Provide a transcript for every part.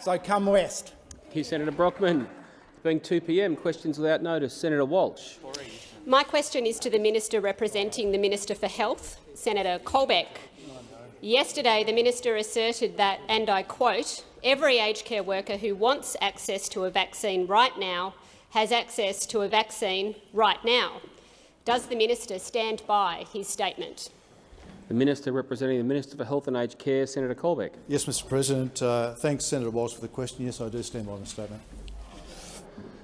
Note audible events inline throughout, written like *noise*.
So come west. Thank you, Senator Brockman. It's being 2 p.m. Questions without notice. Senator Walsh. My question is to the Minister representing the Minister for Health, Senator Colbeck. Yesterday, the minister asserted that, and I quote, every aged care worker who wants access to a vaccine right now has access to a vaccine right now. Does the minister stand by his statement? The Minister representing the Minister for Health and Aged Care, Senator Colbeck. Yes, Mr President. Uh, thanks, Senator Walsh, for the question. Yes, I do stand by my statement.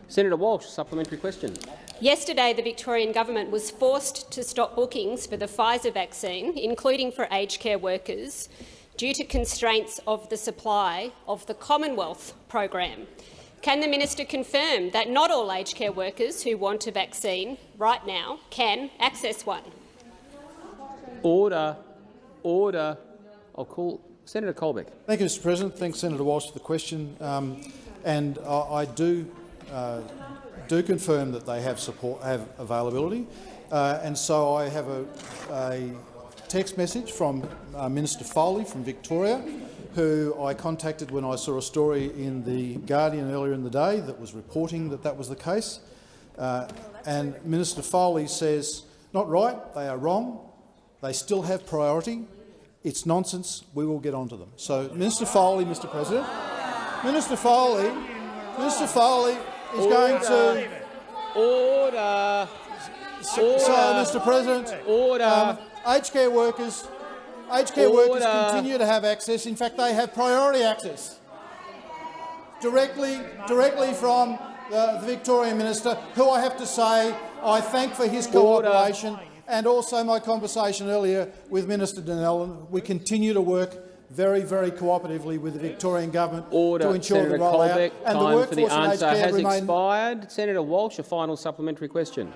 Senator Walsh, supplementary question. Yesterday, the Victorian government was forced to stop bookings for the Pfizer vaccine, including for aged care workers, due to constraints of the supply of the Commonwealth program. Can the minister confirm that not all aged care workers who want a vaccine right now can access one? Order. Order. I'll call Senator Colbeck. Thank you, Mr President. Thanks, Senator Walsh, for the question. Um, and I, I do uh, do confirm that they have support, have availability, uh, and so I have a, a text message from uh, Minister Foley from Victoria, who I contacted when I saw a story in the Guardian earlier in the day that was reporting that that was the case. Uh, and Minister Foley says, not right, they are wrong, they still have priority. It's nonsense. We will get onto them. So, Minister Foley, Mr. President, Minister Foley, Minister Foley is Order. going to. Order. So, so, Mr. President, Order. um, aged care workers, aged care workers continue to have access. In fact, they have priority access directly, directly from the, the Victorian minister, who I have to say I thank for his Order. Cooperation and also my conversation earlier with Minister Donnellan. We continue to work very, very cooperatively with the Victorian government Order. to ensure Senator the rollout Colbeck, and the workforce for the in aged answer care has remain expired. Senator Walsh, a final supplementary question.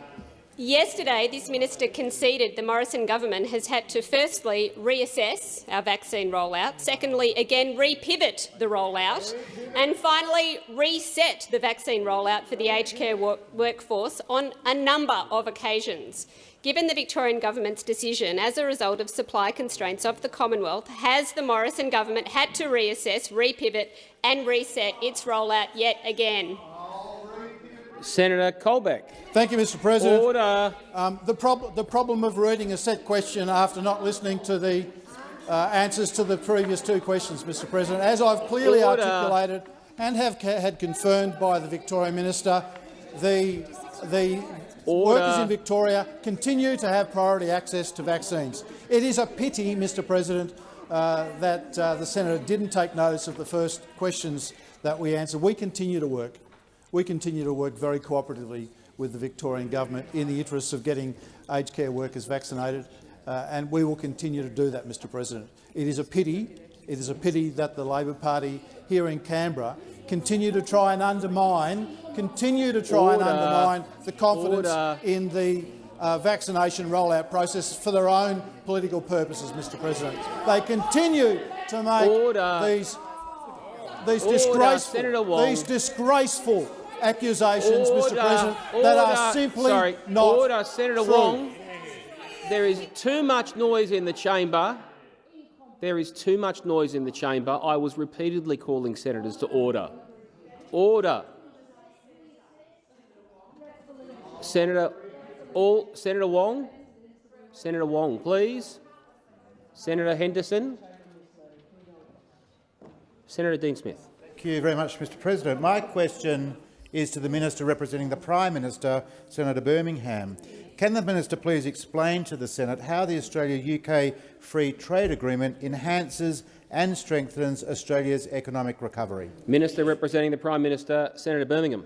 Yesterday, this minister conceded the Morrison government has had to firstly reassess our vaccine rollout, secondly again repivot the rollout, and finally reset the vaccine rollout for the aged care wo workforce on a number of occasions. Given the Victorian government's decision as a result of supply constraints of the Commonwealth, has the Morrison government had to reassess, repivot and reset its rollout yet again? Senator Colbeck. Thank you, Mr. President. Order. Um, the, prob the problem of reading a set question after not listening to the uh, answers to the previous two questions, Mr. President, as I've clearly Order. articulated and have had confirmed by the Victorian minister, the the Order. workers in Victoria continue to have priority access to vaccines. It is a pity, Mr. President, uh, that uh, the senator didn't take notice of the first questions that we answered. We continue to work. We continue to work very cooperatively with the Victorian government in the interests of getting aged care workers vaccinated, uh, and we will continue to do that, Mr President. It is a pity, it is a pity that the Labor Party here in Canberra continue to try and undermine, continue to try and undermine the confidence Order. in the uh, vaccination rollout process for their own political purposes, Mr President. They continue to make Order. these these Order. disgraceful, these disgraceful accusations, Order. Mr President, that are Order. simply Sorry. not Order. Senator true. Wong. There is too much noise in the chamber. There is too much noise in the chamber. I was repeatedly calling senators to order. Order. Senator, all, Senator Wong. Senator Wong, please. Senator Henderson. Senator Dean Smith. Thank you very much, Mr President. My question is to the Minister representing the Prime Minister, Senator Birmingham. Can the Minister please explain to the Senate how the Australia-UK Free Trade Agreement enhances and strengthens Australia's economic recovery? Minister representing the Prime Minister, Senator Birmingham.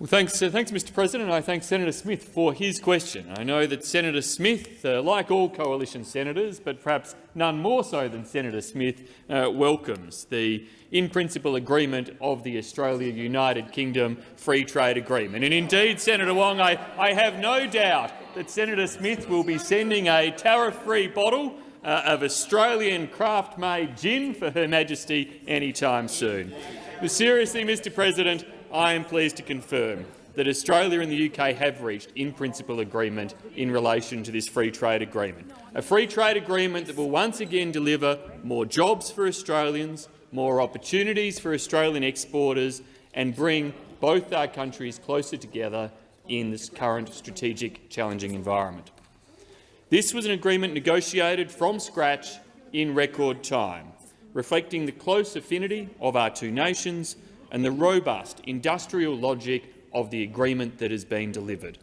Well, thanks, uh, thanks, Mr President. I thank Senator Smith for his question. I know that Senator Smith, uh, like all coalition senators, but perhaps none more so than Senator Smith, uh, welcomes the in-principle agreement of the Australia-United Kingdom Free Trade Agreement. And indeed, Senator Wong, I, I have no doubt that Senator Smith will be sending a tariff-free bottle uh, of Australian craft-made gin for Her Majesty anytime soon. But seriously, Mr President, I am pleased to confirm that Australia and the UK have reached in-principle agreement in relation to this free trade agreement. A free trade agreement that will once again deliver more jobs for Australians, more opportunities for Australian exporters and bring both our countries closer together in this current strategic challenging environment. This was an agreement negotiated from scratch in record time, reflecting the close affinity of our two nations and the robust industrial logic of the agreement that has been delivered.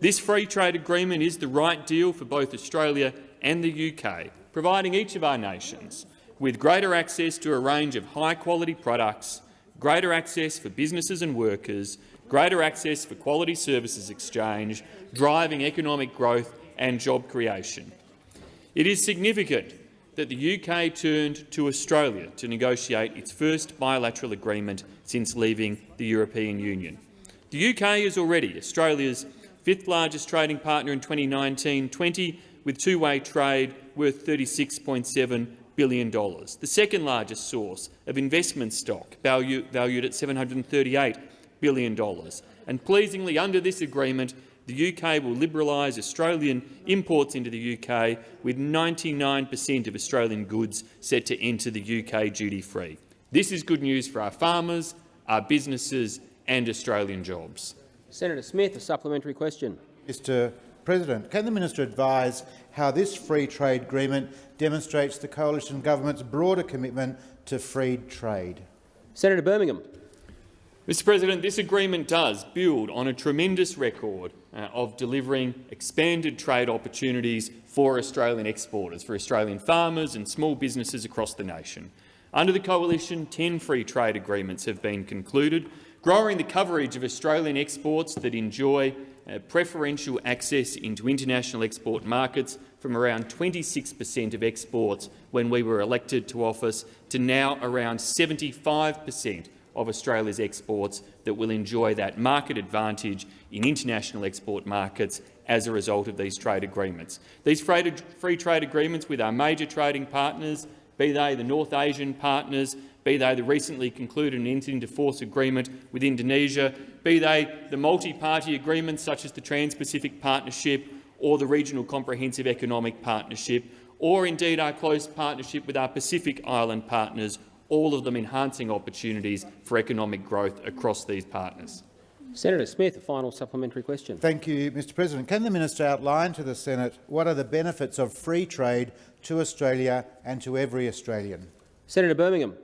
This free trade agreement is the right deal for both Australia and the UK, providing each of our nations with greater access to a range of high-quality products, greater access for businesses and workers, greater access for quality services exchange, driving economic growth and job creation. It is significant that the UK turned to Australia to negotiate its first bilateral agreement since leaving the European Union. The UK is already Australia's fifth largest trading partner in 2019-20, with two-way trade worth $36.7 billion, the second largest source of investment stock, value, valued at $738 billion. And pleasingly, under this agreement, the UK will liberalise Australian imports into the UK, with 99 per cent of Australian goods set to enter the UK duty-free. This is good news for our farmers, our businesses and Australian jobs. Senator Smith, a supplementary question. Mr President, can the minister advise how this free trade agreement demonstrates the coalition government's broader commitment to free trade? Senator Birmingham. Mr President, this agreement does build on a tremendous record uh, of delivering expanded trade opportunities for Australian exporters, for Australian farmers and small businesses across the nation. Under the coalition, 10 free trade agreements have been concluded, growing the coverage of Australian exports that enjoy uh, preferential access into international export markets from around 26 per cent of exports when we were elected to office to now around 75 per cent of Australia's exports that will enjoy that market advantage in international export markets as a result of these trade agreements. These free trade agreements with our major trading partners, be they the North Asian partners, be they the recently concluded and entered into force agreement with Indonesia, be they the multi-party agreements such as the Trans-Pacific Partnership or the Regional Comprehensive Economic Partnership, or indeed our close partnership with our Pacific Island partners all of them enhancing opportunities for economic growth across these partners. Senator Smith, a final supplementary question. Thank you, Mr President. Can the minister outline to the Senate what are the benefits of free trade to Australia and to every Australian? Senator Birmingham.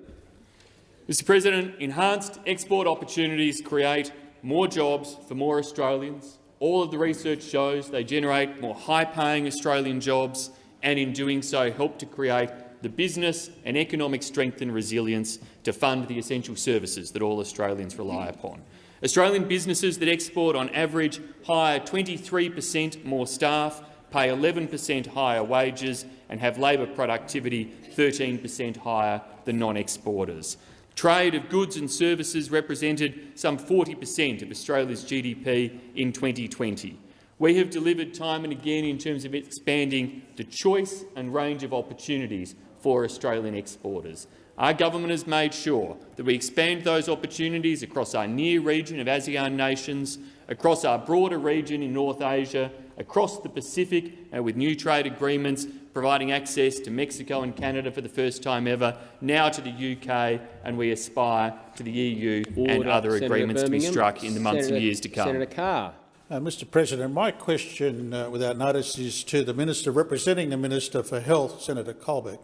Mr President, enhanced export opportunities create more jobs for more Australians. All of the research shows they generate more high-paying Australian jobs and in doing so help to create the business and economic strength and resilience to fund the essential services that all Australians rely upon. Australian businesses that export on average hire 23 per cent more staff, pay 11 per cent higher wages and have labour productivity 13 per cent higher than non-exporters. Trade of goods and services represented some 40 per cent of Australia's GDP in 2020. We have delivered time and again in terms of expanding the choice and range of opportunities for Australian exporters. Our government has made sure that we expand those opportunities across our near region of ASEAN nations, across our broader region in North Asia, across the Pacific uh, with new trade agreements providing access to Mexico and Canada for the first time ever, now to the UK, and we aspire to the EU Order. and other Senator agreements Birmingham. to be struck in the months Senator, and years to come. Senator Carr. Uh, Mr President, my question, uh, without notice, is to the Minister representing the Minister for Health, Senator Colbeck.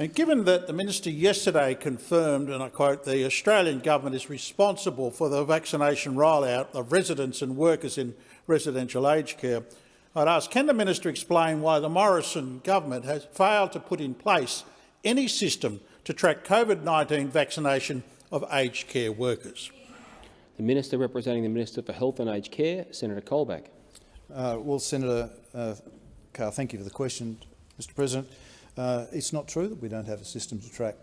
And given that the minister yesterday confirmed, and I quote, the Australian government is responsible for the vaccination rollout of residents and workers in residential aged care, I'd ask, can the minister explain why the Morrison government has failed to put in place any system to track COVID-19 vaccination of aged care workers? The Minister representing the Minister for Health and Aged Care, Senator Colbeck. Uh, well, Senator uh, Carr, thank you for the question, Mr President. Uh, it's not true that we don't have a system to track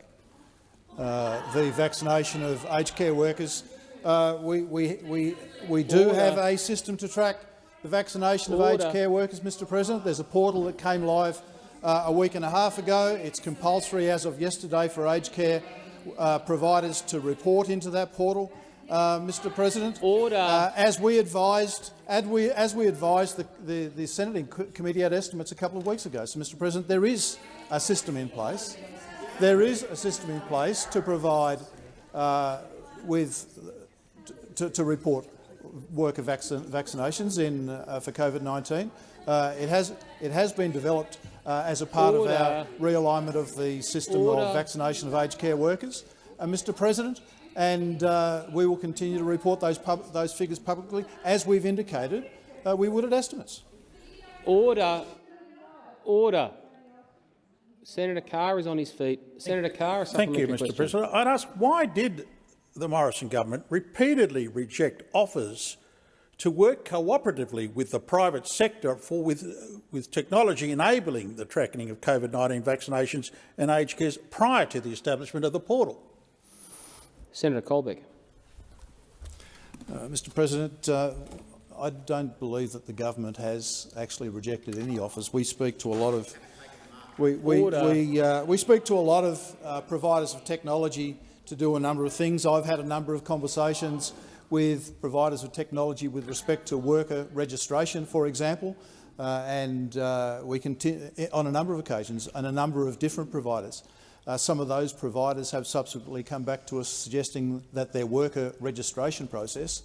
uh, the vaccination of aged care workers. Uh, we, we, we, we do Order. have a system to track the vaccination Order. of aged care workers, Mr President. There's a portal that came live uh, a week and a half ago. It's compulsory as of yesterday for aged care uh, providers to report into that portal. Uh, Mr. President. Order. Uh, as we advised, as we, as we advised the, the, the Senate Committee had estimates a couple of weeks ago. So, Mr. President, there is a system in place. there is a system in place to provide uh, with to, to report work of vaccin vaccinations in uh, for COVID-19. Uh, it has it has been developed uh, as a part Order. of our realignment of the system Order. of vaccination of aged care workers, uh, Mr. President, and uh, we will continue to report those pub those figures publicly, as we've indicated we would at estimates. Order. Order. Senator Carr is on his feet. Senator Carr, a Thank you, Mr question. President. I'd ask, why did the Morrison government repeatedly reject offers to work cooperatively with the private sector for with, with technology enabling the tracking of COVID-19 vaccinations and aged cares prior to the establishment of the portal? Senator Colbeck. Uh, Mr. President, uh, I don't believe that the government has actually rejected any offers. We speak to a lot of we we Order. we, uh, we speak to a lot of uh, providers of technology to do a number of things. I've had a number of conversations with providers of technology with respect to worker registration, for example, uh, and uh, we continue on a number of occasions and a number of different providers. Uh, some of those providers have subsequently come back to us suggesting that their worker registration process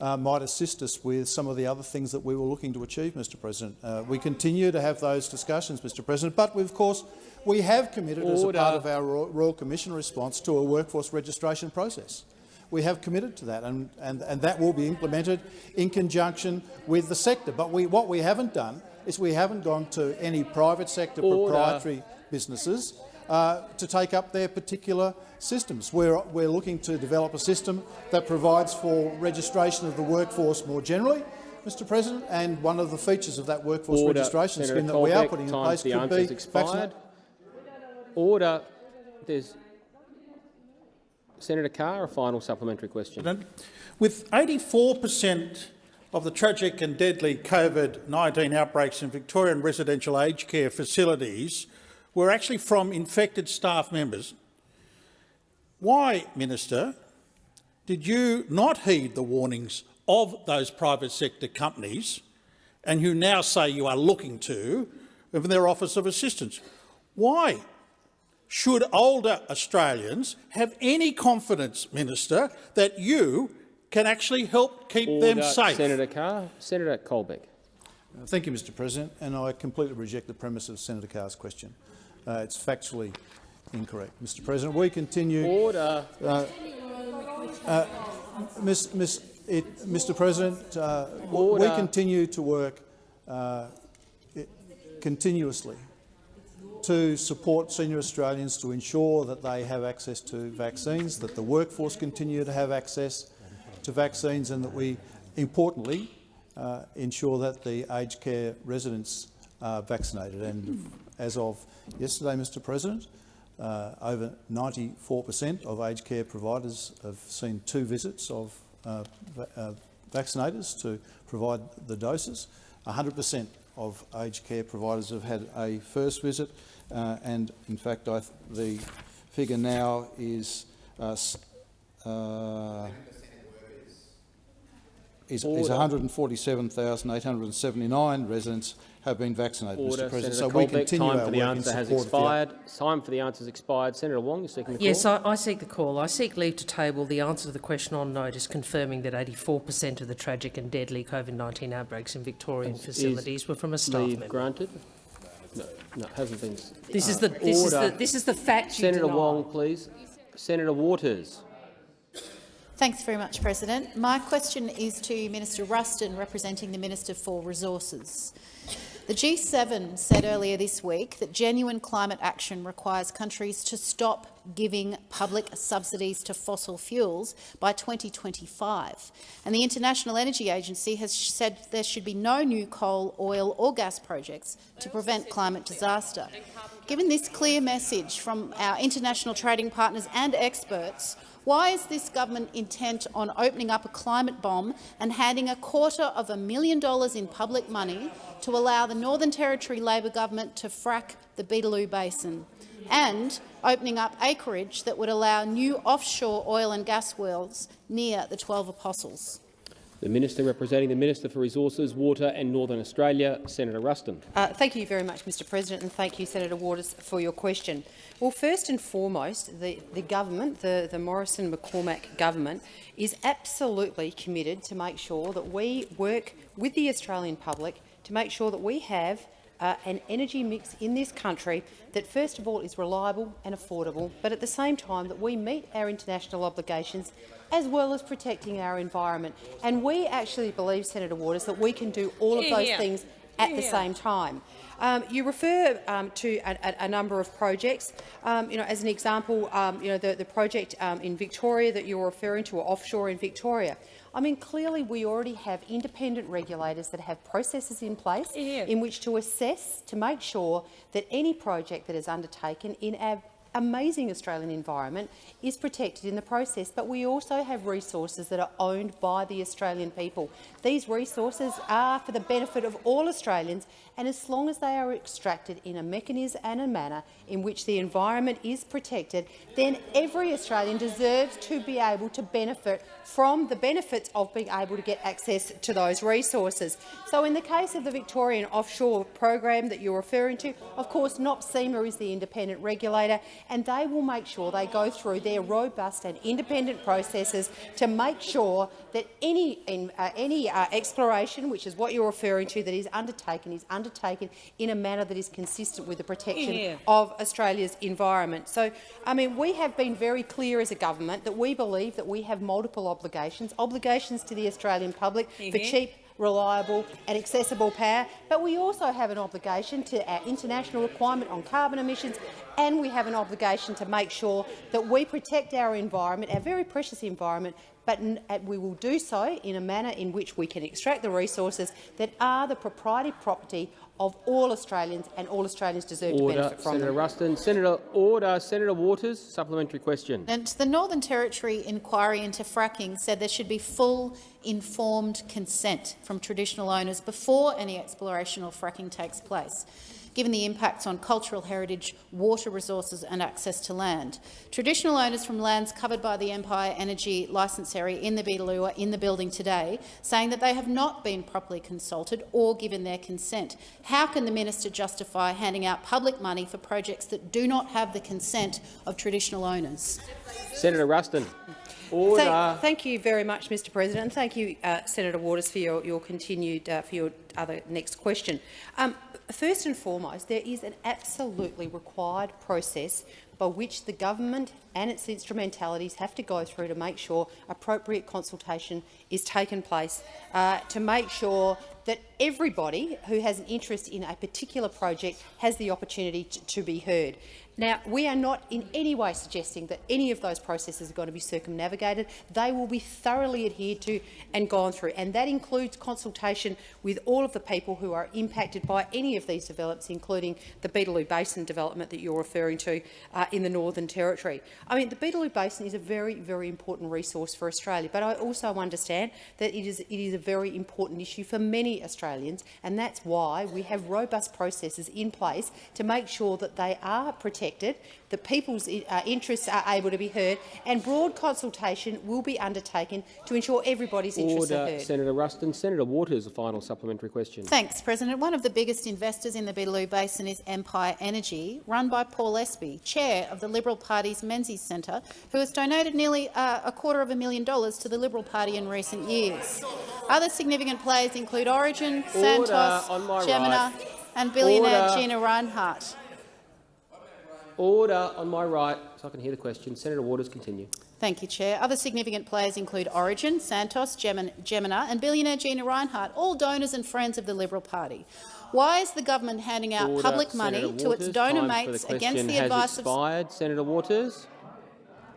uh, might assist us with some of the other things that we were looking to achieve, Mr President. Uh, we continue to have those discussions, Mr President, but we, of course we have committed as a part of our Royal Commission response to a workforce registration process. We have committed to that, and, and, and that will be implemented in conjunction with the sector. But we, what we haven't done is we haven't gone to any private sector Order. proprietary businesses uh, to take up their particular systems. We're, we're looking to develop a system that provides for registration of the workforce more generally, Mr President, and one of the features of that workforce Order. registration Senator scheme that we are putting in time place for the could be expired. Order. There's Senator Carr, a final supplementary question. With 84 per cent of the tragic and deadly COVID-19 outbreaks in Victorian residential aged care facilities were actually from infected staff members, why, Minister, did you not heed the warnings of those private sector companies and you now say you are looking to in their Office of Assistance? Why should older Australians have any confidence, Minister, that you can actually help keep them safe? Senator Carr. Senator Colbeck. Thank you, Mr President, and I completely reject the premise of Senator Carr's question. Uh, it's factually incorrect. Mr President, we continue Order. Miss, Miss, it, Mr. President, uh, we continue to work uh, i- continuously to support senior Australians to ensure that they have access to vaccines, that the workforce continue to have access to vaccines, and that we, importantly, uh, ensure that the aged care residents are vaccinated. And as of yesterday, Mr. President, uh, over 94 per cent of aged care providers have seen two visits of uh, uh, vaccinators to provide the doses. 100 per cent of aged care providers have had a first visit, uh, and in fact, the figure now is uh, uh, is, is 147,879 residents have been vaccinated, Order. Mr. President. Senator so we continue Time our for the work in answer has support of the- Time for the answer has expired. Senator Wong, you're seeking the Yes, call. I, I seek the call. I seek leave to table the answer to the question on notice confirming that 84 per cent of the tragic and deadly COVID-19 outbreaks in Victorian Is facilities were from a staff Leave member. granted. No, no, hasn't been. This is uh, the this is Order. the this is the fact you Senator. Wong, please. Senator Waters. Thanks very much, President. My question is to Minister Ruston, representing the Minister for Resources. The G7 said earlier this week that genuine climate action requires countries to stop giving public subsidies to fossil fuels by 2025. And the International Energy Agency has said there should be no new coal, oil or gas projects to prevent climate disaster. Given this clear message from our international trading partners and experts, why is this government intent on opening up a climate bomb and handing a quarter of a million dollars in public money to allow the Northern Territory Labor government to frack the Beetaloo Basin, and opening up acreage that would allow new offshore oil and gas wells near the Twelve Apostles? The Minister representing the Minister for Resources, Water and Northern Australia, Senator Ruston. Uh, thank you very much, Mr President, and thank you, Senator Waters, for your question. Well, first and foremost, the, the government, the, the Morrison-McCormack government, is absolutely committed to make sure that we work with the Australian public to make sure that we have uh, an energy mix in this country that, first of all, is reliable and affordable, but at the same time that we meet our international obligations as well as protecting our environment. And we actually believe, Senator Waters, that we can do all of those things at the same time. Um, you refer um, to a, a, a, number of projects. Um, you know, as an example, um, you know, the, the project um, in Victoria that you're referring to, or offshore in Victoria. I mean, clearly we already have independent regulators that have processes in place yeah. in which to assess, to make sure that any project that is undertaken in our amazing Australian environment is protected in the process, but we also have resources that are owned by the Australian people. These resources are for the benefit of all Australians, and as long as they are extracted in a mechanism and a manner in which the environment is protected, then every Australian deserves to be able to benefit from the benefits of being able to get access to those resources. So in the case of the Victorian offshore program that you're referring to, of course NOPSEMA is the independent regulator and they will make sure they go through their robust and independent processes to make sure that any, in, uh, any uh, exploration, which is what you're referring to, that is undertaken, is undertaken in a manner that is consistent with the protection yeah. of Australia's environment. So, I mean, we have been very clear as a government that we believe that we have multiple obligations, obligations to the Australian public for cheap reliable and accessible power, but we also have an obligation to our international requirement on carbon emissions and we have an obligation to make sure that we protect our environment, our very precious environment, but uh, we will do so in a manner in which we can extract the resources that are the proprietary property of all Australians, and all Australians deserve order. to benefit from Senator them. Ruston. Senator Order. Senator Waters, supplementary question. And the Northern Territory inquiry into fracking said there should be full informed consent from traditional owners before any exploration or fracking takes place given the impacts on cultural heritage, water resources and access to land. Traditional owners from lands covered by the Empire Energy licence area in the Beetaloo are in the building today, saying that they have not been properly consulted or given their consent. How can the minister justify handing out public money for projects that do not have the consent of traditional owners? Senator Ruston. Order. Thank, thank, you very much, Mr. President, and thank you, uh, Senator Waters, for your, your continued uh, for your other next question. Um, first and foremost, there is an absolutely required process by which the government and its instrumentalities have to go through to make sure appropriate consultation is taken place, uh, to make sure that everybody who has an interest in a particular project has the opportunity to, to be heard. Now, we are not in any way suggesting that any of those processes are going to be circumnavigated. They will be thoroughly adhered to and gone through, and that includes consultation with all of the people who are impacted by any of these developments, including the Beetaloo Basin development that you're referring to uh, in the Northern Territory. I mean, the Beetaloo Basin is a very, very important resource for Australia, but I also understand that it is, it is a very important issue for many Australians, and that's why we have robust processes in place to make sure that they are protected protected, that people's uh, interests are able to be heard, and broad consultation will be undertaken to ensure everybody's Order. interests are heard. Senator Ruston. Senator Waters, a final supplementary question. Thanks, President. One of the biggest investors in the Beetaloo Basin is Empire Energy, run by Paul Espie, chair of the Liberal Party's Menzies Centre, who has donated nearly uh, a quarter of a million dollars to the Liberal Party in recent years. Other significant players include Origin, Order. Santos, Gemina right. and billionaire Order. Gina Rinehart. Order on my right, so I can hear the question. Senator Waters, continue. Thank you, Chair. Other significant players include Origin, Santos, Gemina and billionaire Gina Rinehart, all donors and friends of the Liberal Party. Why is the government handing out Order. public money Senator to its donor mates the against the advice expired. of— Senator Waters.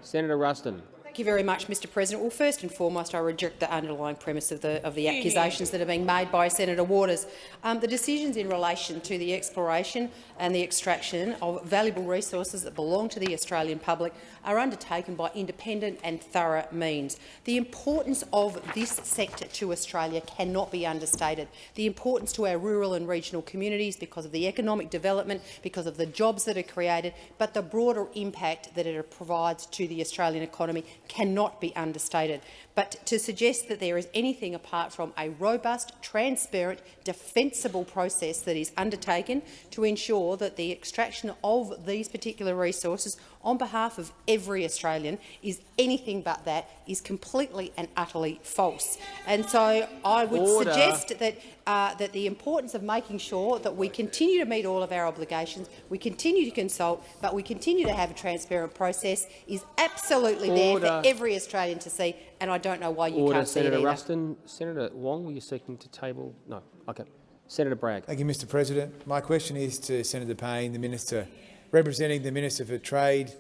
Senator Ruston. Thank you very much, Mr President. Well, first and foremost, I reject the underlying premise of the, of the accusations that are being made by Senator Waters. Um, the decisions in relation to the exploration and the extraction of valuable resources that belong to the Australian public are undertaken by independent and thorough means. The importance of this sector to Australia cannot be understated. The importance to our rural and regional communities because of the economic development, because of the jobs that are created, but the broader impact that it provides to the Australian economy cannot be understated. But to suggest that there is anything apart from a robust, transparent, defensible process that is undertaken to ensure that the extraction of these particular resources on behalf of every Australian is anything but that is completely and utterly false. And so I would Order. suggest that, uh, that the importance of making sure that we continue to meet all of our obligations, we continue to consult, but we continue to have a transparent process is absolutely there for every Australian to see, and I don't know why you Order, can't see Senator it either. Ruston. Senator Wong, were you seeking to table? No. Okay. Senator Bragg. Thank you, Mr President. My question is to Senator Payne, the Minister representing the Minister for Trade,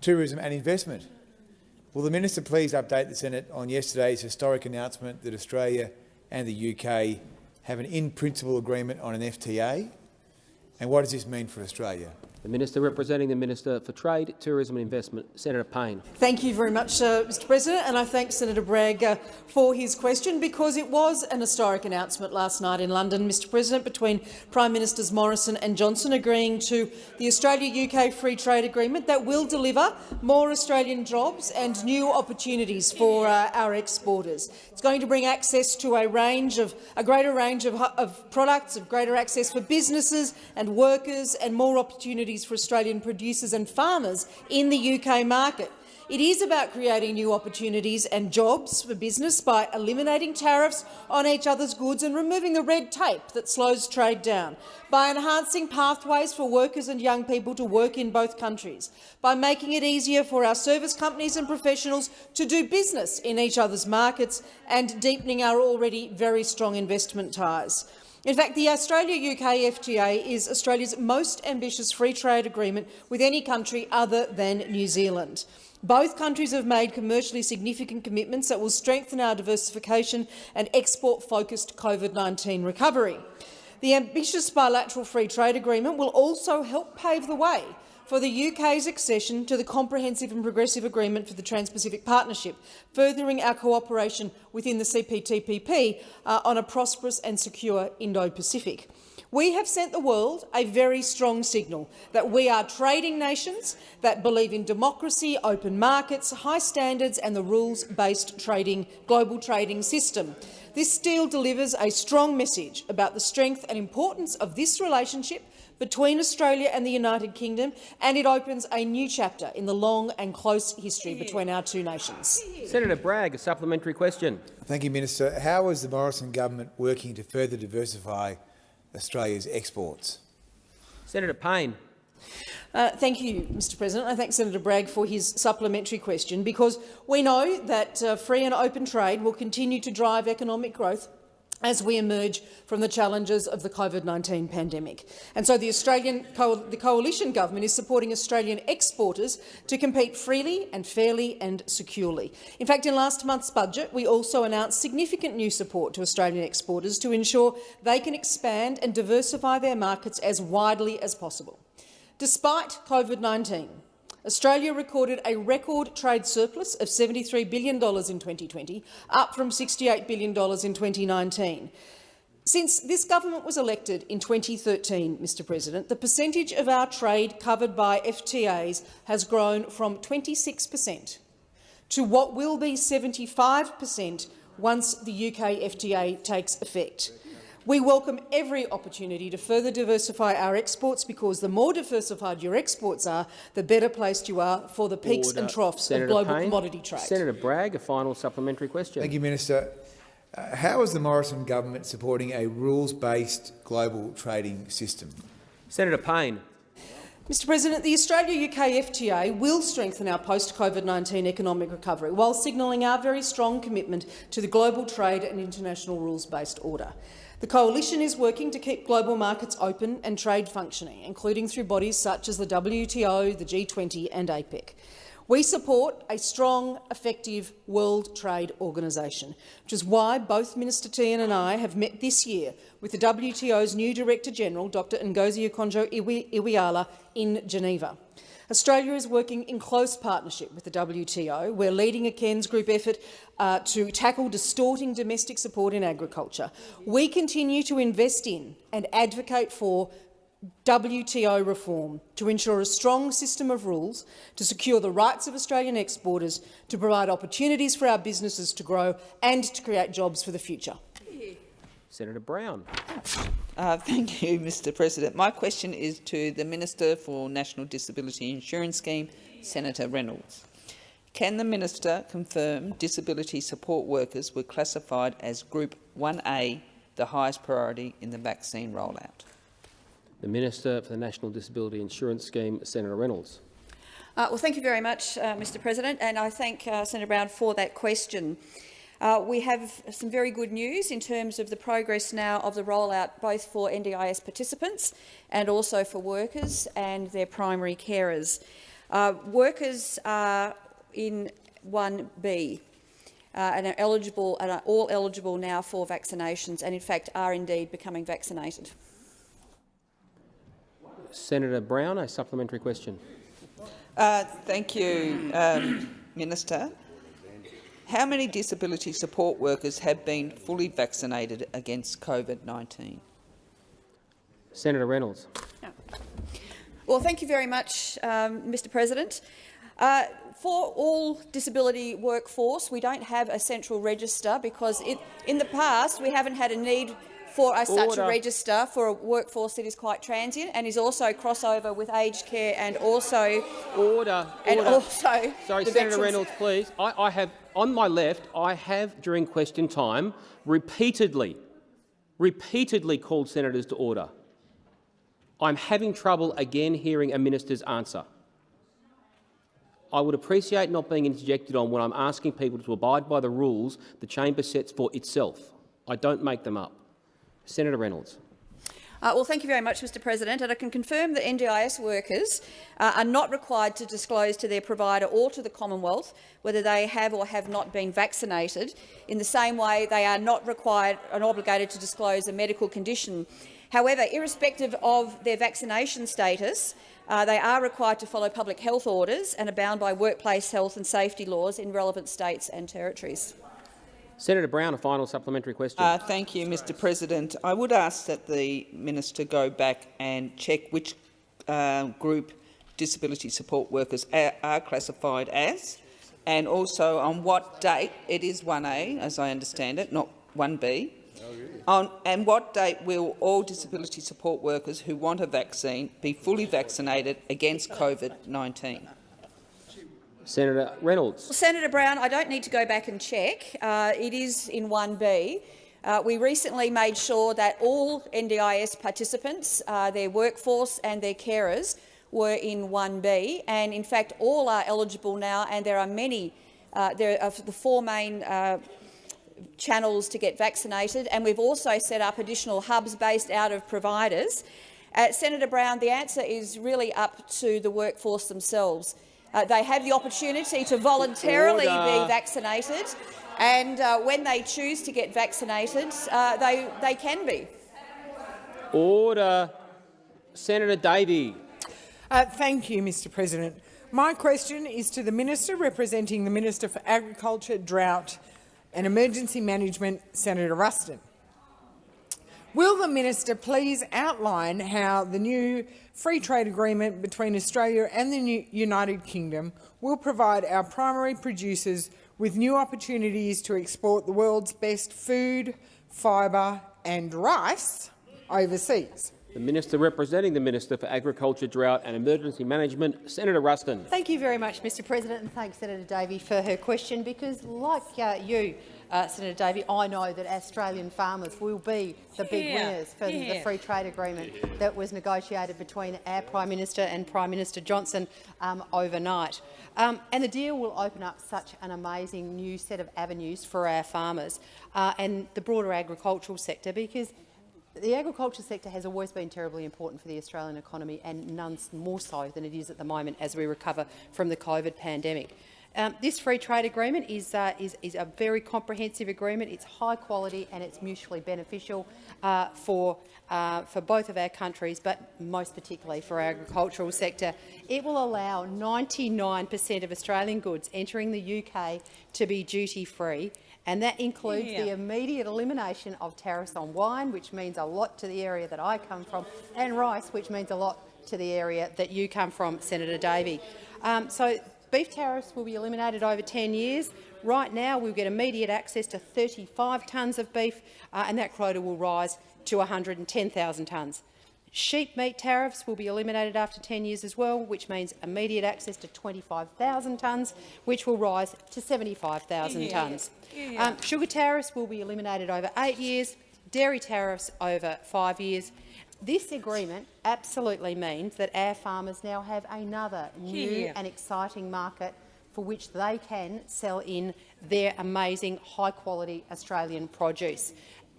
Tourism and Investment. Will the Minister please update the Senate on yesterday's historic announcement that Australia and the UK have an in-principle agreement on an FTA? And what does this mean for Australia? The Minister representing the Minister for Trade, Tourism and Investment, Senator Payne. Thank you very much, uh, Mr President, and I thank Senator Bragg uh, for his question because it was an historic announcement last night in London, Mr President, between Prime Ministers Morrison and Johnson agreeing to the Australia-UK Free Trade Agreement that will deliver more Australian jobs and new opportunities for uh, our exporters. It's going to bring access to a range of a greater range of, of products, of greater access for businesses and workers, and more opportunities for Australian producers and farmers in the UK market. It is about creating new opportunities and jobs for business by eliminating tariffs on each other's goods and removing the red tape that slows trade down, by enhancing pathways for workers and young people to work in both countries, by making it easier for our service companies and professionals to do business in each other's markets and deepening our already very strong investment ties. In fact, the Australia-UK FTA is Australia's most ambitious free trade agreement with any country other than New Zealand. Both countries have made commercially significant commitments that will strengthen our diversification and export-focused COVID-19 recovery. The ambitious bilateral free trade agreement will also help pave the way for the UK's accession to the Comprehensive and Progressive Agreement for the Trans-Pacific Partnership, furthering our cooperation within the CPTPP uh, on a prosperous and secure Indo-Pacific. We have sent the world a very strong signal that we are trading nations that believe in democracy, open markets, high standards and the rules-based trading, global trading system. This deal delivers a strong message about the strength and importance of this relationship between Australia and the United Kingdom, and it opens a new chapter in the long and close history between our two nations. Senator Bragg, a supplementary question. Thank you, Minister. How is the Morrison government working to further diversify Australia's exports? Senator Payne. Uh, thank you, Mr President. I thank Senator Bragg for his supplementary question because we know that uh, free and open trade will continue to drive economic growth as we emerge from the challenges of the COVID-19 pandemic. And so the Australian co the coalition government is supporting Australian exporters to compete freely and fairly and securely. In fact, in last month's budget, we also announced significant new support to Australian exporters to ensure they can expand and diversify their markets as widely as possible. Despite COVID-19, Australia recorded a record trade surplus of $73 billion in 2020, up from $68 billion in 2019. Since this government was elected in 2013, Mr President, the percentage of our trade covered by FTAs has grown from 26 per cent to what will be 75 per cent once the UK FTA takes effect. We welcome every opportunity to further diversify our exports because the more diversified your exports are, the better placed you are for the peaks Order. and troughs Senator of global Payne. commodity trade. Senator Bragg, a final supplementary question. Thank you, Minister. Uh, how is the Morrison government supporting a rules-based global trading system? Senator Payne. Mr President, the Australia-UK FTA will strengthen our post-COVID-19 economic recovery while signalling our very strong commitment to the global trade and international rules-based order. The Coalition is working to keep global markets open and trade functioning, including through bodies such as the WTO, the G20 and APEC. We support a strong, effective World Trade Organisation, which is why both Minister Tehan and I have met this year with the WTO's new Director-General, Dr Ngozi Okonjo-Iweala, in Geneva. Australia is working in close partnership with the WTO. We're leading a Cairns Group effort uh, to tackle distorting domestic support in agriculture. We continue to invest in and advocate for WTO reform to ensure a strong system of rules to secure the rights of Australian exporters, to provide opportunities for our businesses to grow and to create jobs for the future. Senator Brown. Uh, thank you, *laughs* Mr President. My question is to the Minister for National Disability Insurance Scheme, Senator Reynolds. Can the minister confirm disability support workers were classified as Group 1A, the highest priority in the vaccine rollout? The Minister for the National Disability Insurance Scheme, Senator Reynolds. Uh, well, thank you very much, uh, Mr President, and I thank uh, Senator Brown for that question. Uh, we have some very good news in terms of the progress now of the rollout, both for NDIS participants and also for workers and their primary carers. Uh, workers are in 1B uh, and are eligible and are all eligible now for vaccinations and in fact are indeed becoming vaccinated. Senator Brown, a supplementary question. Uh, thank you, um, Minister. How many disability support workers have been fully vaccinated against COVID-19? Senator Reynolds. Well, thank you very much, um, Mr President. Uh, for all disability workforce, we don't have a central register because it, in the past we haven't had a need for a, such a register for a workforce that is quite transient and is also crossover with aged care and also order and order. also sorry, Senator veterans- Reynolds, please. I, I have on my left. I have during question time repeatedly, repeatedly called senators to order. I'm having trouble again hearing a minister's answer. I would appreciate not being interjected on when I'm asking people to abide by the rules the chamber sets for itself. I don't make them up. Senator Reynolds. Uh, well, thank you very much, Mr President. And I can confirm that NDIS workers uh, are not required to disclose to their provider or to the Commonwealth whether they have or have not been vaccinated. In the same way, they are not required and obligated to disclose a medical condition. However, irrespective of their vaccination status, uh, they are required to follow public health orders and are bound by workplace health and safety laws in relevant states and territories. Senator Brown, a final supplementary question. Uh, thank you, Mr President. I would ask that the minister go back and check which uh, group disability support workers are, are classified as, and also on what date it is 1A, as I understand it, not 1B. On, and what date will all disability support workers who want a vaccine be fully vaccinated against COVID-19? Senator Reynolds. Well, Senator Brown, I don't need to go back and check. Uh, it is in 1B. Uh, we recently made sure that all NDIS participants, uh, their workforce and their carers were in 1B, and in fact all are eligible now, and there are many, uh, there are the four main uh, channels to get vaccinated, and we've also set up additional hubs based out of providers. Uh, Senator Brown, the answer is really up to the workforce themselves. Uh, they have the opportunity to voluntarily Order. be vaccinated, and uh, when they choose to get vaccinated, uh, they, they can be. Order. Senator Davey. Uh, thank you, Mr President. My question is to the Minister representing the Minister for Agriculture, Drought and Emergency Management, Senator Ruston. Will the minister please outline how the new free trade agreement between Australia and the United Kingdom will provide our primary producers with new opportunities to export the world's best food, fibre and rice overseas? The Minister representing the Minister for Agriculture, Drought and Emergency Management, Senator Ruston. Thank you very much, Mr President, and thanks Senator Davey for her question, because like uh, you, uh, Senator Davey, I know that Australian farmers will be the big Yeah, winners for the free trade agreement that was negotiated between our Prime Minister and Prime Minister Johnson um, overnight. Um, and the deal will open up such an amazing new set of avenues for our farmers uh, and the broader agricultural sector, because the agriculture sector has always been terribly important for the Australian economy and none more so than it is at the moment as we recover from the COVID pandemic. Um, this free trade agreement is, uh, is, is, a very comprehensive agreement. It's high quality and it's mutually beneficial uh, for, uh, for both of our countries, but most particularly for our agricultural sector. It will allow 99 per cent of Australian goods entering the UK to be duty-free and that includes yeah. the immediate elimination of tariffs on wine, which means a lot to the area that I come from, and rice, which means a lot to the area that you come from, Senator Davey. Um, so beef tariffs will be eliminated over 10 years. Right now, we'll get immediate access to 35 tonnes of beef, uh, and that quota will rise to 110,000 tonnes. Sheep meat tariffs will be eliminated after 10 years as well, which means immediate access to 25,000 tonnes, which will rise to 75,000 yeah. tonnes. Yeah. Um, sugar tariffs will be eliminated over eight years, dairy tariffs over five years. This agreement absolutely means that our farmers now have another new yeah. and exciting market for which they can sell in their amazing high-quality Australian produce.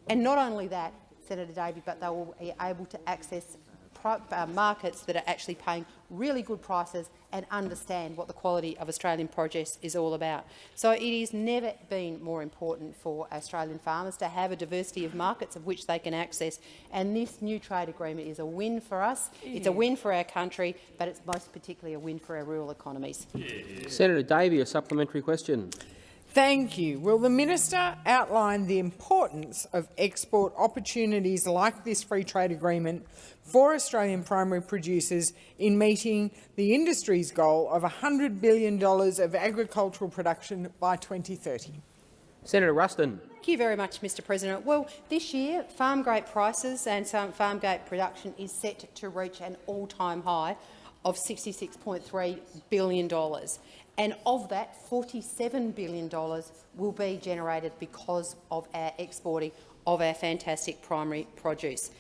And not only that, Senator Davey, but they will be able to access uh, markets that are actually paying really good prices and understand what the quality of Australian produce is all about. So it has never been more important for Australian farmers to have a diversity of markets of which they can access, and this new trade agreement is a win for us. Yeah. It's a win for our country, but it's most particularly a win for our rural economies. Yeah. Senator Davey, a supplementary question. Thank you. Will the minister outline the importance of export opportunities like this free trade agreement for Australian primary producers in meeting the industry's goal of $100 billion of agricultural production by 2030? Senator Ruston. Thank you very much, Mr President. Well, this year, farm gate prices and farm gate production is set to reach an all-time high of $66.3 billion and of that, $47 billion will be generated because of our exporting of our fantastic primary produce.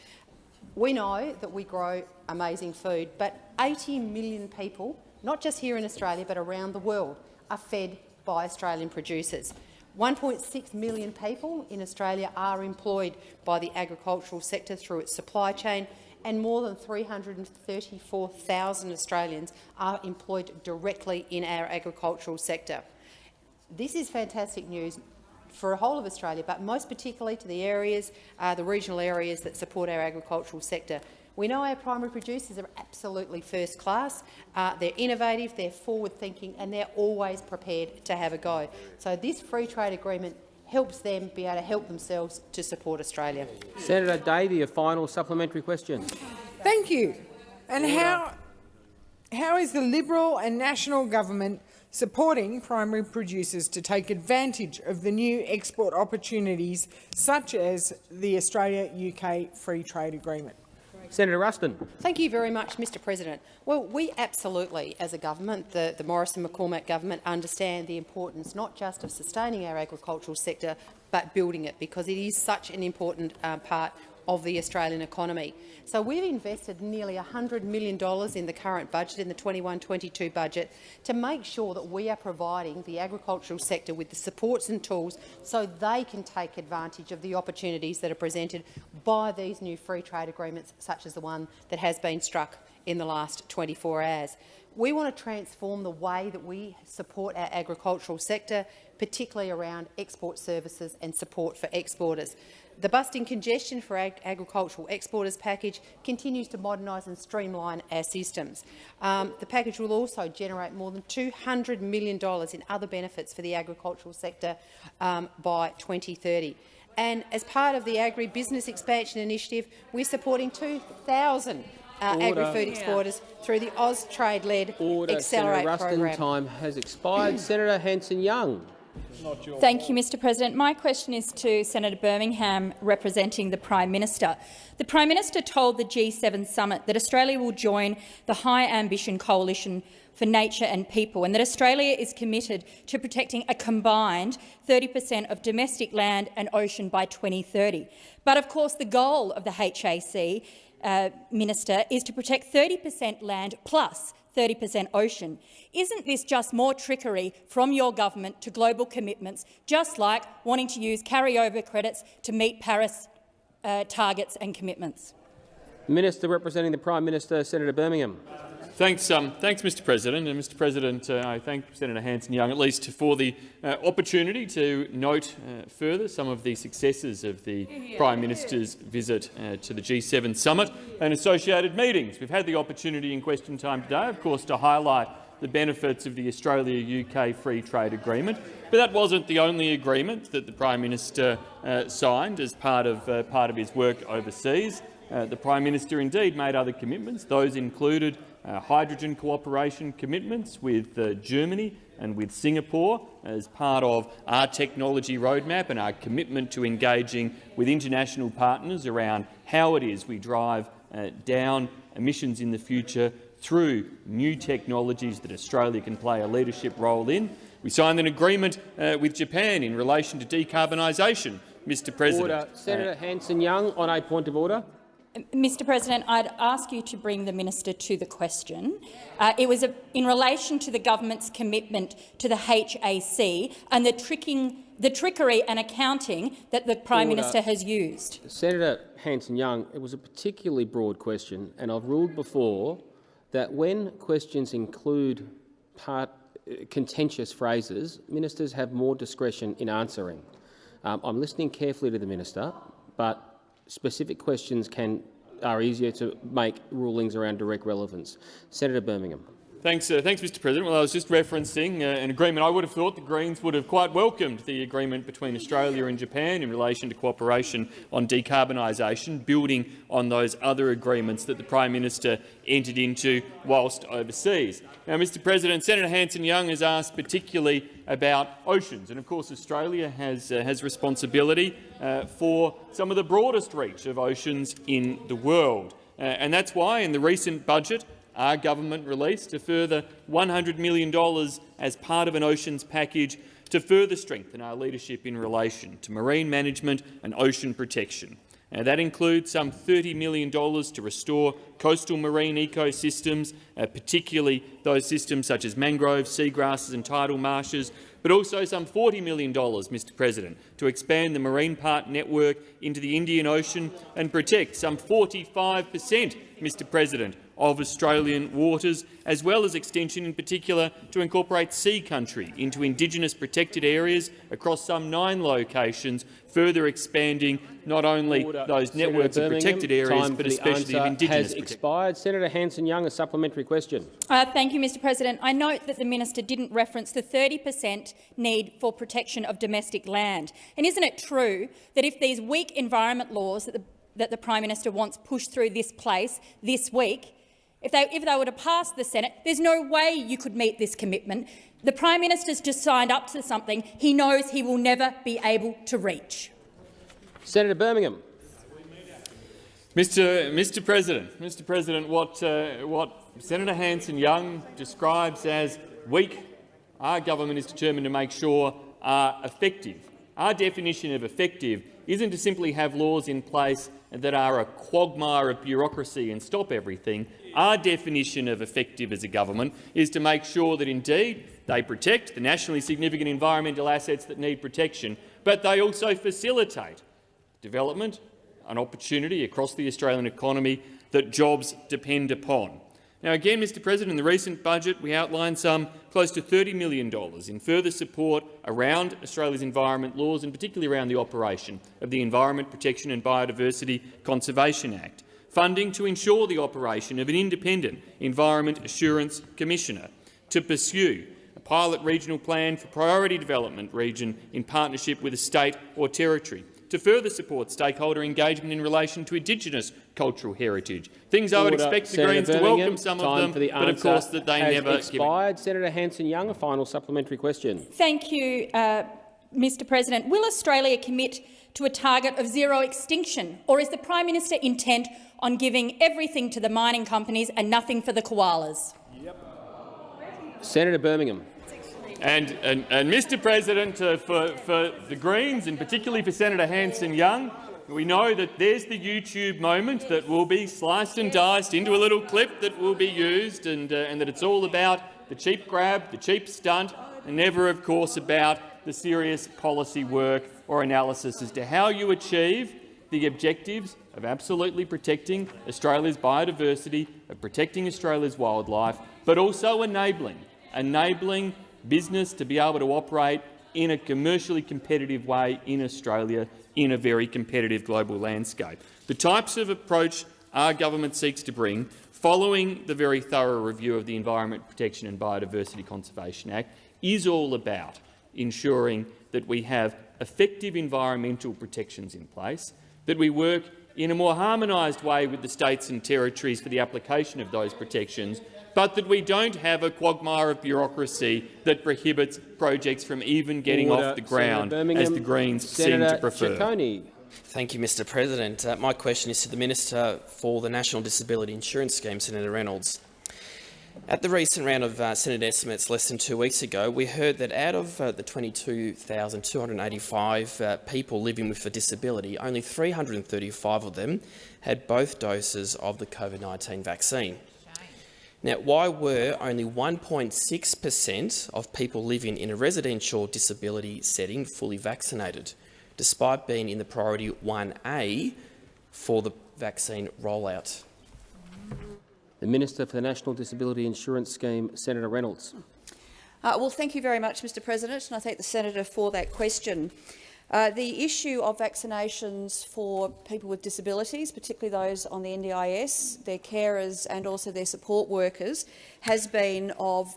We know that we grow amazing food, but 80 million people, not just here in Australia but around the world, are fed by Australian producers. 1.6 million people in Australia are employed by the agricultural sector through its supply chain, and more than 334,000 Australians are employed directly in our agricultural sector. This is fantastic news for the whole of Australia, but most particularly to the areas, uh, the regional areas that support our agricultural sector. We know our primary producers are absolutely first class. Uh, they're innovative, they're forward-thinking, and they're always prepared to have a go. So this free trade agreement helps them be able to help themselves to support Australia. Senator Davey, a final supplementary question. Thank you. And how, how is the Liberal and National government supporting primary producers to take advantage of the new export opportunities such as the Australia-UK Free Trade Agreement? Senator Ruston. Thank you very much, Mr President. Well, we absolutely, as a government, the, the Morrison-McCormack government, understand the importance not just of sustaining our agricultural sector, but building it, because it is such an important uh, part of the Australian economy. So we've invested nearly $100 million in the current budget, in the 21-22 budget, to make sure that we are providing the agricultural sector with the supports and tools so they can take advantage of the opportunities that are presented by these new free trade agreements, such as the one that has been struck in the last 24 hours. We want to transform the way that we support our agricultural sector, particularly around export services and support for exporters. The Busting Congestion for Ag Agricultural Exporters package continues to modernise and streamline our systems. Um, the package will also generate more than $200 million in other benefits for the agricultural sector um, by 2030. And as part of the Agri-Business Expansion Initiative, we're supporting 2,000 uh, agri-food exporters yeah. through the Austrade-led Accelerate Senator Ruston, program. time has expired. Senator Hanson-Young. Thank you, Mr President. My question is to Senator Birmingham, representing the Prime Minister. The Prime Minister told the G7 summit that Australia will join the High Ambition Coalition for Nature and People and that Australia is committed to protecting a combined 30 per cent of domestic land and ocean by 2030. But of course the goal of the HAC uh, Minister is to protect 30 per cent land plus 30 per cent ocean. Isn't this just more trickery from your government to global commitments, just like wanting to use carryover credits to meet Paris uh, targets and commitments? Minister representing the Prime Minister, Senator Birmingham. Thanks, um, thanks, Mr. President. And Mr. President, uh, I thank Senator Hanson-Young at least for the uh, opportunity to note uh, further some of the successes of the Prime Minister's visit uh, to the G7 summit and associated meetings. We've had the opportunity in question time today, of course, to highlight the benefits of the Australia-UK Free Trade Agreement. But that wasn't the only agreement that the Prime Minister uh, signed as part of, uh, part of his work overseas. Uh, the Prime Minister indeed made other commitments. Those included uh, hydrogen cooperation commitments with uh, Germany and with Singapore as part of our technology roadmap and our commitment to engaging with international partners around how it is we drive uh, down emissions in the future through new technologies that Australia can play a leadership role in. We signed an agreement uh, with Japan in relation to decarbonisation, Mr President. Order. Senator Hanson-Young on a point of order. Mr President, I'd ask you to bring the minister to the question. Uh, it was a, in relation to the government's commitment to the HAC and the, tricking, the trickery and accounting that the Prime Order. Minister has used. Senator Hanson-Young, it was a particularly broad question, and I've ruled before that when questions include part, uh, contentious phrases, ministers have more discretion in answering. Um, I'm listening carefully to the minister, but specific questions can are easier to make rulings around direct relevance. Senator Birmingham. Thanks, uh, thanks, Mr. President. Well, I was just referencing uh, an agreement. I would have thought the Greens would have quite welcomed the agreement between Australia and Japan in relation to cooperation on decarbonisation, building on those other agreements that the Prime Minister entered into whilst overseas. Now, Mr. President, Senator Hanson-Young has asked particularly about oceans, and of course Australia has uh, has responsibility uh, for some of the broadest reach of oceans in the world, uh, and that's why in the recent budget our government released a further $100 million as part of an oceans package to further strengthen our leadership in relation to marine management and ocean protection. Now, that includes some $30 million to restore coastal marine ecosystems, uh, particularly those systems such as mangroves, seagrasses and tidal marshes, but also some $40 million, Mr President, to expand the marine park network into the Indian Ocean and protect some 45 per cent, Mr President, of Australian waters, as well as extension in particular to incorporate sea country into Indigenous protected areas across some nine locations, further expanding not only Order. those networks Senator of protected areas, but for the especially of answer Indigenous has expired. Senator Hanson-Young, a supplementary question. Uh, thank you, Mr President. I note that the minister didn't reference the 30 per cent need for protection of domestic land. And isn't it true that if these weak environment laws that the, that the Prime Minister wants pushed through this place this week, if they, if they were to pass the Senate, there's no way you could meet this commitment. The Prime Minister's just signed up to something he knows he will never be able to reach. Senator Birmingham. Mr. Mr. President, Mr. President, what uh, what Senator Hanson-Young describes as weak, our government is determined to make sure are effective. Our definition of effective isn't to simply have laws in place that are a quagmire of bureaucracy and stop everything. Our definition of effective as a government is to make sure that indeed they protect the nationally significant environmental assets that need protection, but they also facilitate development, an opportunity across the Australian economy that jobs depend upon. Now, again, Mr President, in the recent budget we outlined some close to $30 million in further support around Australia's environment laws and particularly around the operation of the Environment Protection and Biodiversity Conservation Act, funding to ensure the operation of an independent Environment Assurance Commissioner, to pursue a pilot regional plan for priority development region in partnership with a state or territory, to further support stakeholder engagement in relation to Indigenous cultural heritage. Things I would expect the Senator Greens to welcome some time of them, the but of course that they has never give it. expired. Senator Hanson-Young, a final supplementary question. Thank you, uh, Mr President. Will Australia commit to a target of zero extinction, or is the Prime Minister intent on giving everything to the mining companies and nothing for the koalas? Senator Birmingham. And, and, and Mr President, uh, for, for the Greens, and particularly for Senator Hanson-Young, we know that there's the YouTube moment that will be sliced and diced into a little clip that will be used, and, uh, and that it's all about the cheap grab, the cheap stunt, and never, of course, about the serious policy work or analysis as to how you achieve the objectives of absolutely protecting Australia's biodiversity, of protecting Australia's wildlife, but also enabling, enabling business to be able to operate in a commercially competitive way in Australia in a very competitive global landscape. The types of approach our government seeks to bring, following the very thorough review of the Environment Protection and Biodiversity Conservation Act, is all about ensuring that we have effective environmental protections in place, that we work in a more harmonised way with the states and territories for the application of those protections, but that we don't have a quagmire of bureaucracy that prohibits projects from even getting Order. off the ground, as the Greens Senator seem to prefer. Ciccone. Thank you, Mr President. Uh, my question is to the Minister for the National Disability Insurance Scheme, Senator Reynolds. At the recent round of uh, Senate estimates less than two weeks ago, we heard that out of uh, the 22,285 uh, people living with a disability, only 335 of them had both doses of the COVID-19 vaccine. Now, why were only 1.6 per cent of people living in a residential disability setting fully vaccinated, despite being in the priority 1A for the vaccine rollout? The Minister for the National Disability Insurance Scheme, Senator Reynolds. Uh, well, thank you very much, Mr President, and I thank the senator for that question. Uh, the issue of vaccinations for people with disabilities, particularly those on the NDIS, their carers and also their support workers, has been of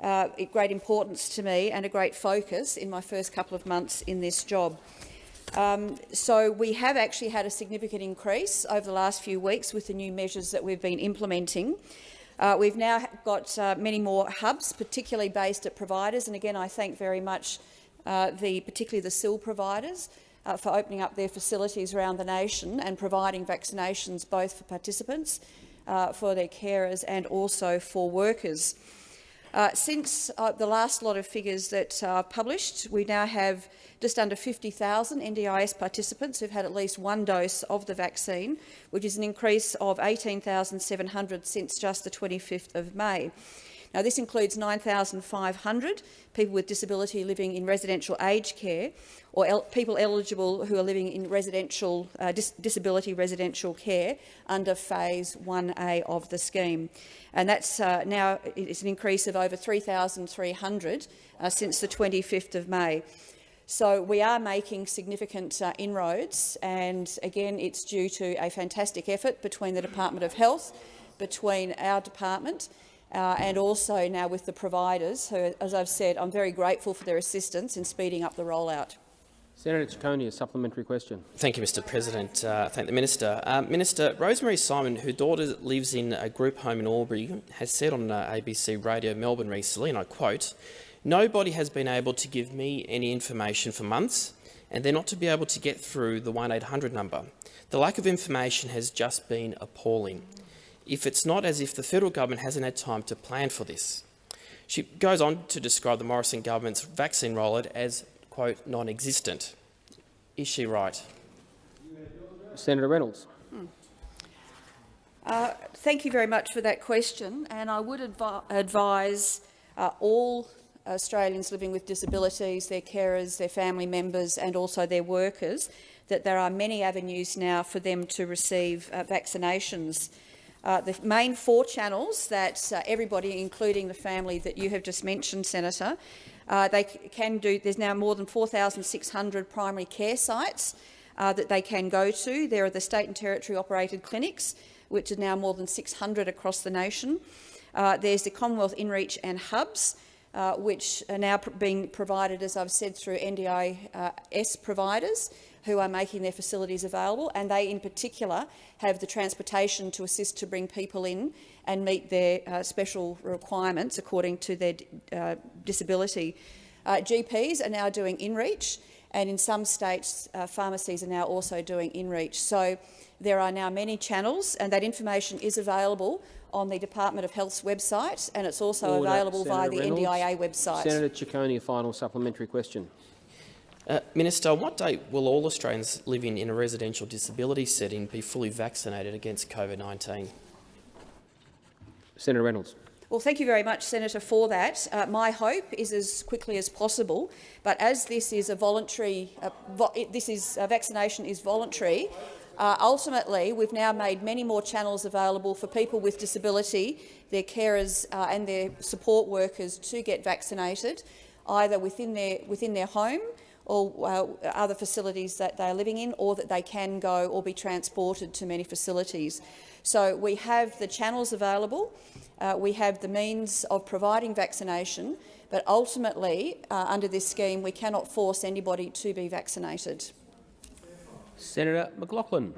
uh, great importance to me and a great focus in my first couple of months in this job. Um, so we have actually had a significant increase over the last few weeks with the new measures that we've been implementing. Uh, we've now got uh, many more hubs, particularly based at providers, and again I thank very much uh, the, particularly the SIL providers uh, for opening up their facilities around the nation and providing vaccinations both for participants, uh, for their carers and also for workers. Uh, since the last lot of figures that are published, we now have just under 50,000 NDIS participants who've had at least one dose of the vaccine, which is an increase of 18,700 since just the 25th of May. Now, this includes 9,500 people with disability living in residential aged care or el people eligible who are living in residential uh, dis disability residential care under Phase 1A of the scheme. And that's uh, now it's an increase of over 3,300 uh, since the 25th of May. So we are making significant uh, inroads, and again, it's due to a fantastic effort between the Department of Health, between our department, uh, and also now with the providers, who, as I've said, I'm very grateful for their assistance in speeding up the rollout. Senator Ciccone, a supplementary question. Thank you, Mr President. Uh, thank the Minister. Uh, Minister, Rosemary Simon, whose daughter lives in a group home in Albury, has said on uh, ABC Radio Melbourne recently, and I quote, Nobody has been able to give me any information for months, and they're not to be able to get through the 1-800 number. The lack of information has just been appalling. If it's not as if the federal government hasn't had time to plan for this. She goes on to describe the Morrison government's vaccine rollout as, quote, non-existent. Is she right? Senator Reynolds. Hmm. Uh, thank you very much for that question, and I would advi advise uh, all Australians living with disabilities, their carers, their family members and also their workers, that there are many avenues now for them to receive uh, vaccinations. Uh, the main four channels that uh, everybody, including the family that you have just mentioned, Senator, uh, they can do. There's now more than 4,600 primary care sites uh, that they can go to. There are the state and territory operated clinics, which are now more than 600 across the nation. Uh, there's the Commonwealth InReach and hubs, uh, which are now pr being provided, as I've said, through NDIS providers who are making their facilities available, and they in particular have the transportation to assist to bring people in and meet their uh, special requirements according to their uh, disability. Uh, GPs are now doing InReach, and in some states, uh, pharmacies are now also doing InReach. So there are now many channels, and that information is available on the Department of Health's website, and it's also Order. available Senator via the Reynolds. NDIA website. Senator Ciccone, a final supplementary question. Uh, Minister, what date will all Australians living in a residential disability setting be fully vaccinated against COVID-19? Senator Reynolds. Well, thank you very much, Senator, for that. Uh, my hope is as quickly as possible, but as this is a voluntary, uh, vo this is uh, vaccination is voluntary. Uh, ultimately, we've now made many more channels available for people with disability, their carers uh, and their support workers to get vaccinated, either within their, within their home or uh, other facilities that they are living in, or that they can go or be transported to many facilities. So we have the channels available, uh, we have the means of providing vaccination, but ultimately, uh, under this scheme, we cannot force anybody to be vaccinated. Senator McLachlan.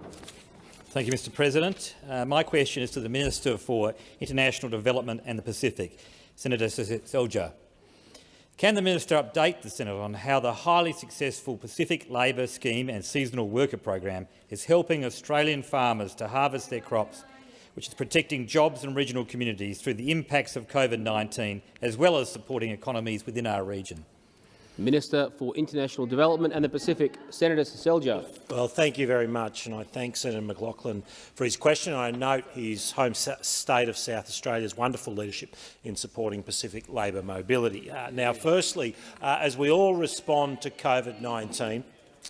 Thank you, Mr President. Uh, my question is to the Minister for International Development and the Pacific, Senator Seselja. Can the minister update the Senate on how the highly successful Pacific Labour Scheme and Seasonal Worker Program is helping Australian farmers to harvest their crops, which is protecting jobs and regional communities through the impacts of COVID-19, as well as supporting economies within our region? Minister for International Development and the Pacific, Senator Seselja. Well, thank you very much, and I thank Senator McLachlan for his question. I note his home state of South Australia's wonderful leadership in supporting Pacific labour mobility. Uh, now, firstly, uh, as we all respond to COVID-19,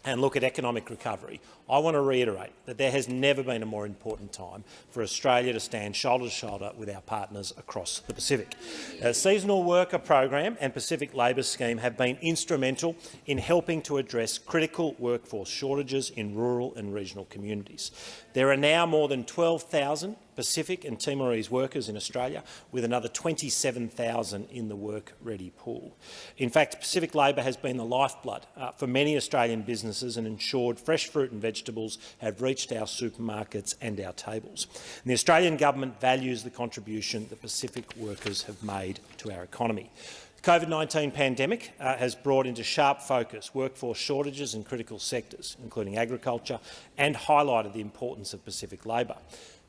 and look at economic recovery, I want to reiterate that there has never been a more important time for Australia to stand shoulder to shoulder with our partners across the Pacific. The seasonal worker program and Pacific Labour Scheme have been instrumental in helping to address critical workforce shortages in rural and regional communities. There are now more than 12,000 Pacific and Timorese workers in Australia, with another 27,000 in the work-ready pool. In fact, Pacific Labour has been the lifeblood uh, for many Australian businesses and ensured fresh fruit and vegetables have reached our supermarkets and our tables. And the Australian government values the contribution that Pacific workers have made to our economy. The COVID-19 pandemic uh, has brought into sharp focus workforce shortages in critical sectors, including agriculture, and highlighted the importance of Pacific labour.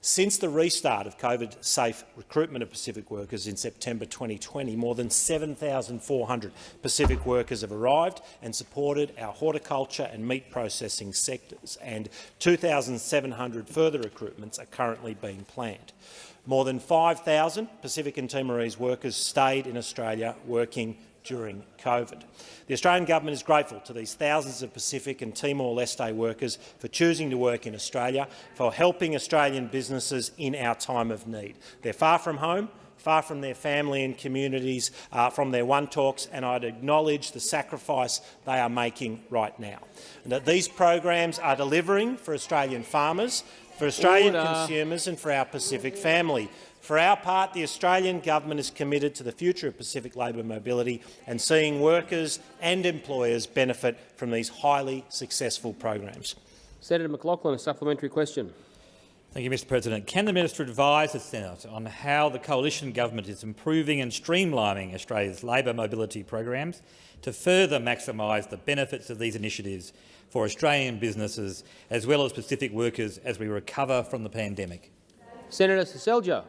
Since the restart of COVID-safe recruitment of Pacific workers in September 2020, more than 7,400 Pacific workers have arrived and supported our horticulture and meat processing sectors, and 2,700 further recruitments are currently being planned. More than 5,000 Pacific and Timorese workers stayed in Australia working during COVID. The Australian government is grateful to these thousands of Pacific and Timor-Leste workers for choosing to work in Australia, for helping Australian businesses in our time of need. They're far from home, far from their family and communities, uh, from their wantoks, and I'd acknowledge the sacrifice they are making right now. And that these programs are delivering for Australian farmers, for Australian Order. consumers and for our Pacific family. For our part, the Australian government is committed to the future of Pacific labour mobility and seeing workers and employers benefit from these highly successful programs. Senator McLachlan, a supplementary question. Thank you, Mr President. Can the minister advise the Senate on how the coalition government is improving and streamlining Australia's labour mobility programs to further maximise the benefits of these initiatives for Australian businesses as well as Pacific workers as we recover from the pandemic? Senator Seselja.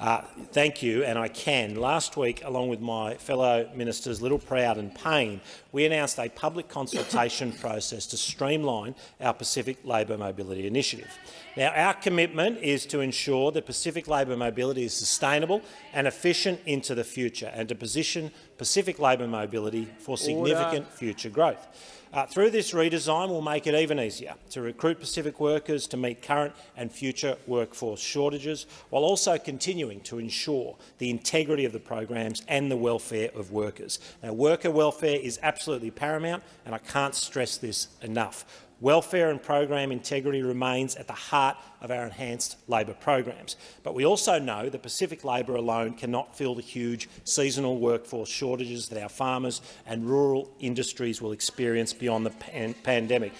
Uh, thank you, and I can. Last week, along with my fellow ministers Littleproud and Payne, we announced a public consultation process to streamline our Pacific Labour Mobility Initiative. Now, our commitment is to ensure that Pacific labour mobility is sustainable and efficient into the future and to position Pacific labour mobility for significant Order. future growth. Uh, through this redesign, we'll make it even easier to recruit Pacific workers to meet current and future workforce shortages, while also continuing to ensure the integrity of the programs and the welfare of workers. Now, worker welfare is absolutely paramount, and I can't stress this enough. Welfare and program integrity remains at the heart of our enhanced labour programs. But we also know that Pacific labour alone cannot fill the huge seasonal workforce shortages that our farmers and rural industries will experience beyond the pan pandemic.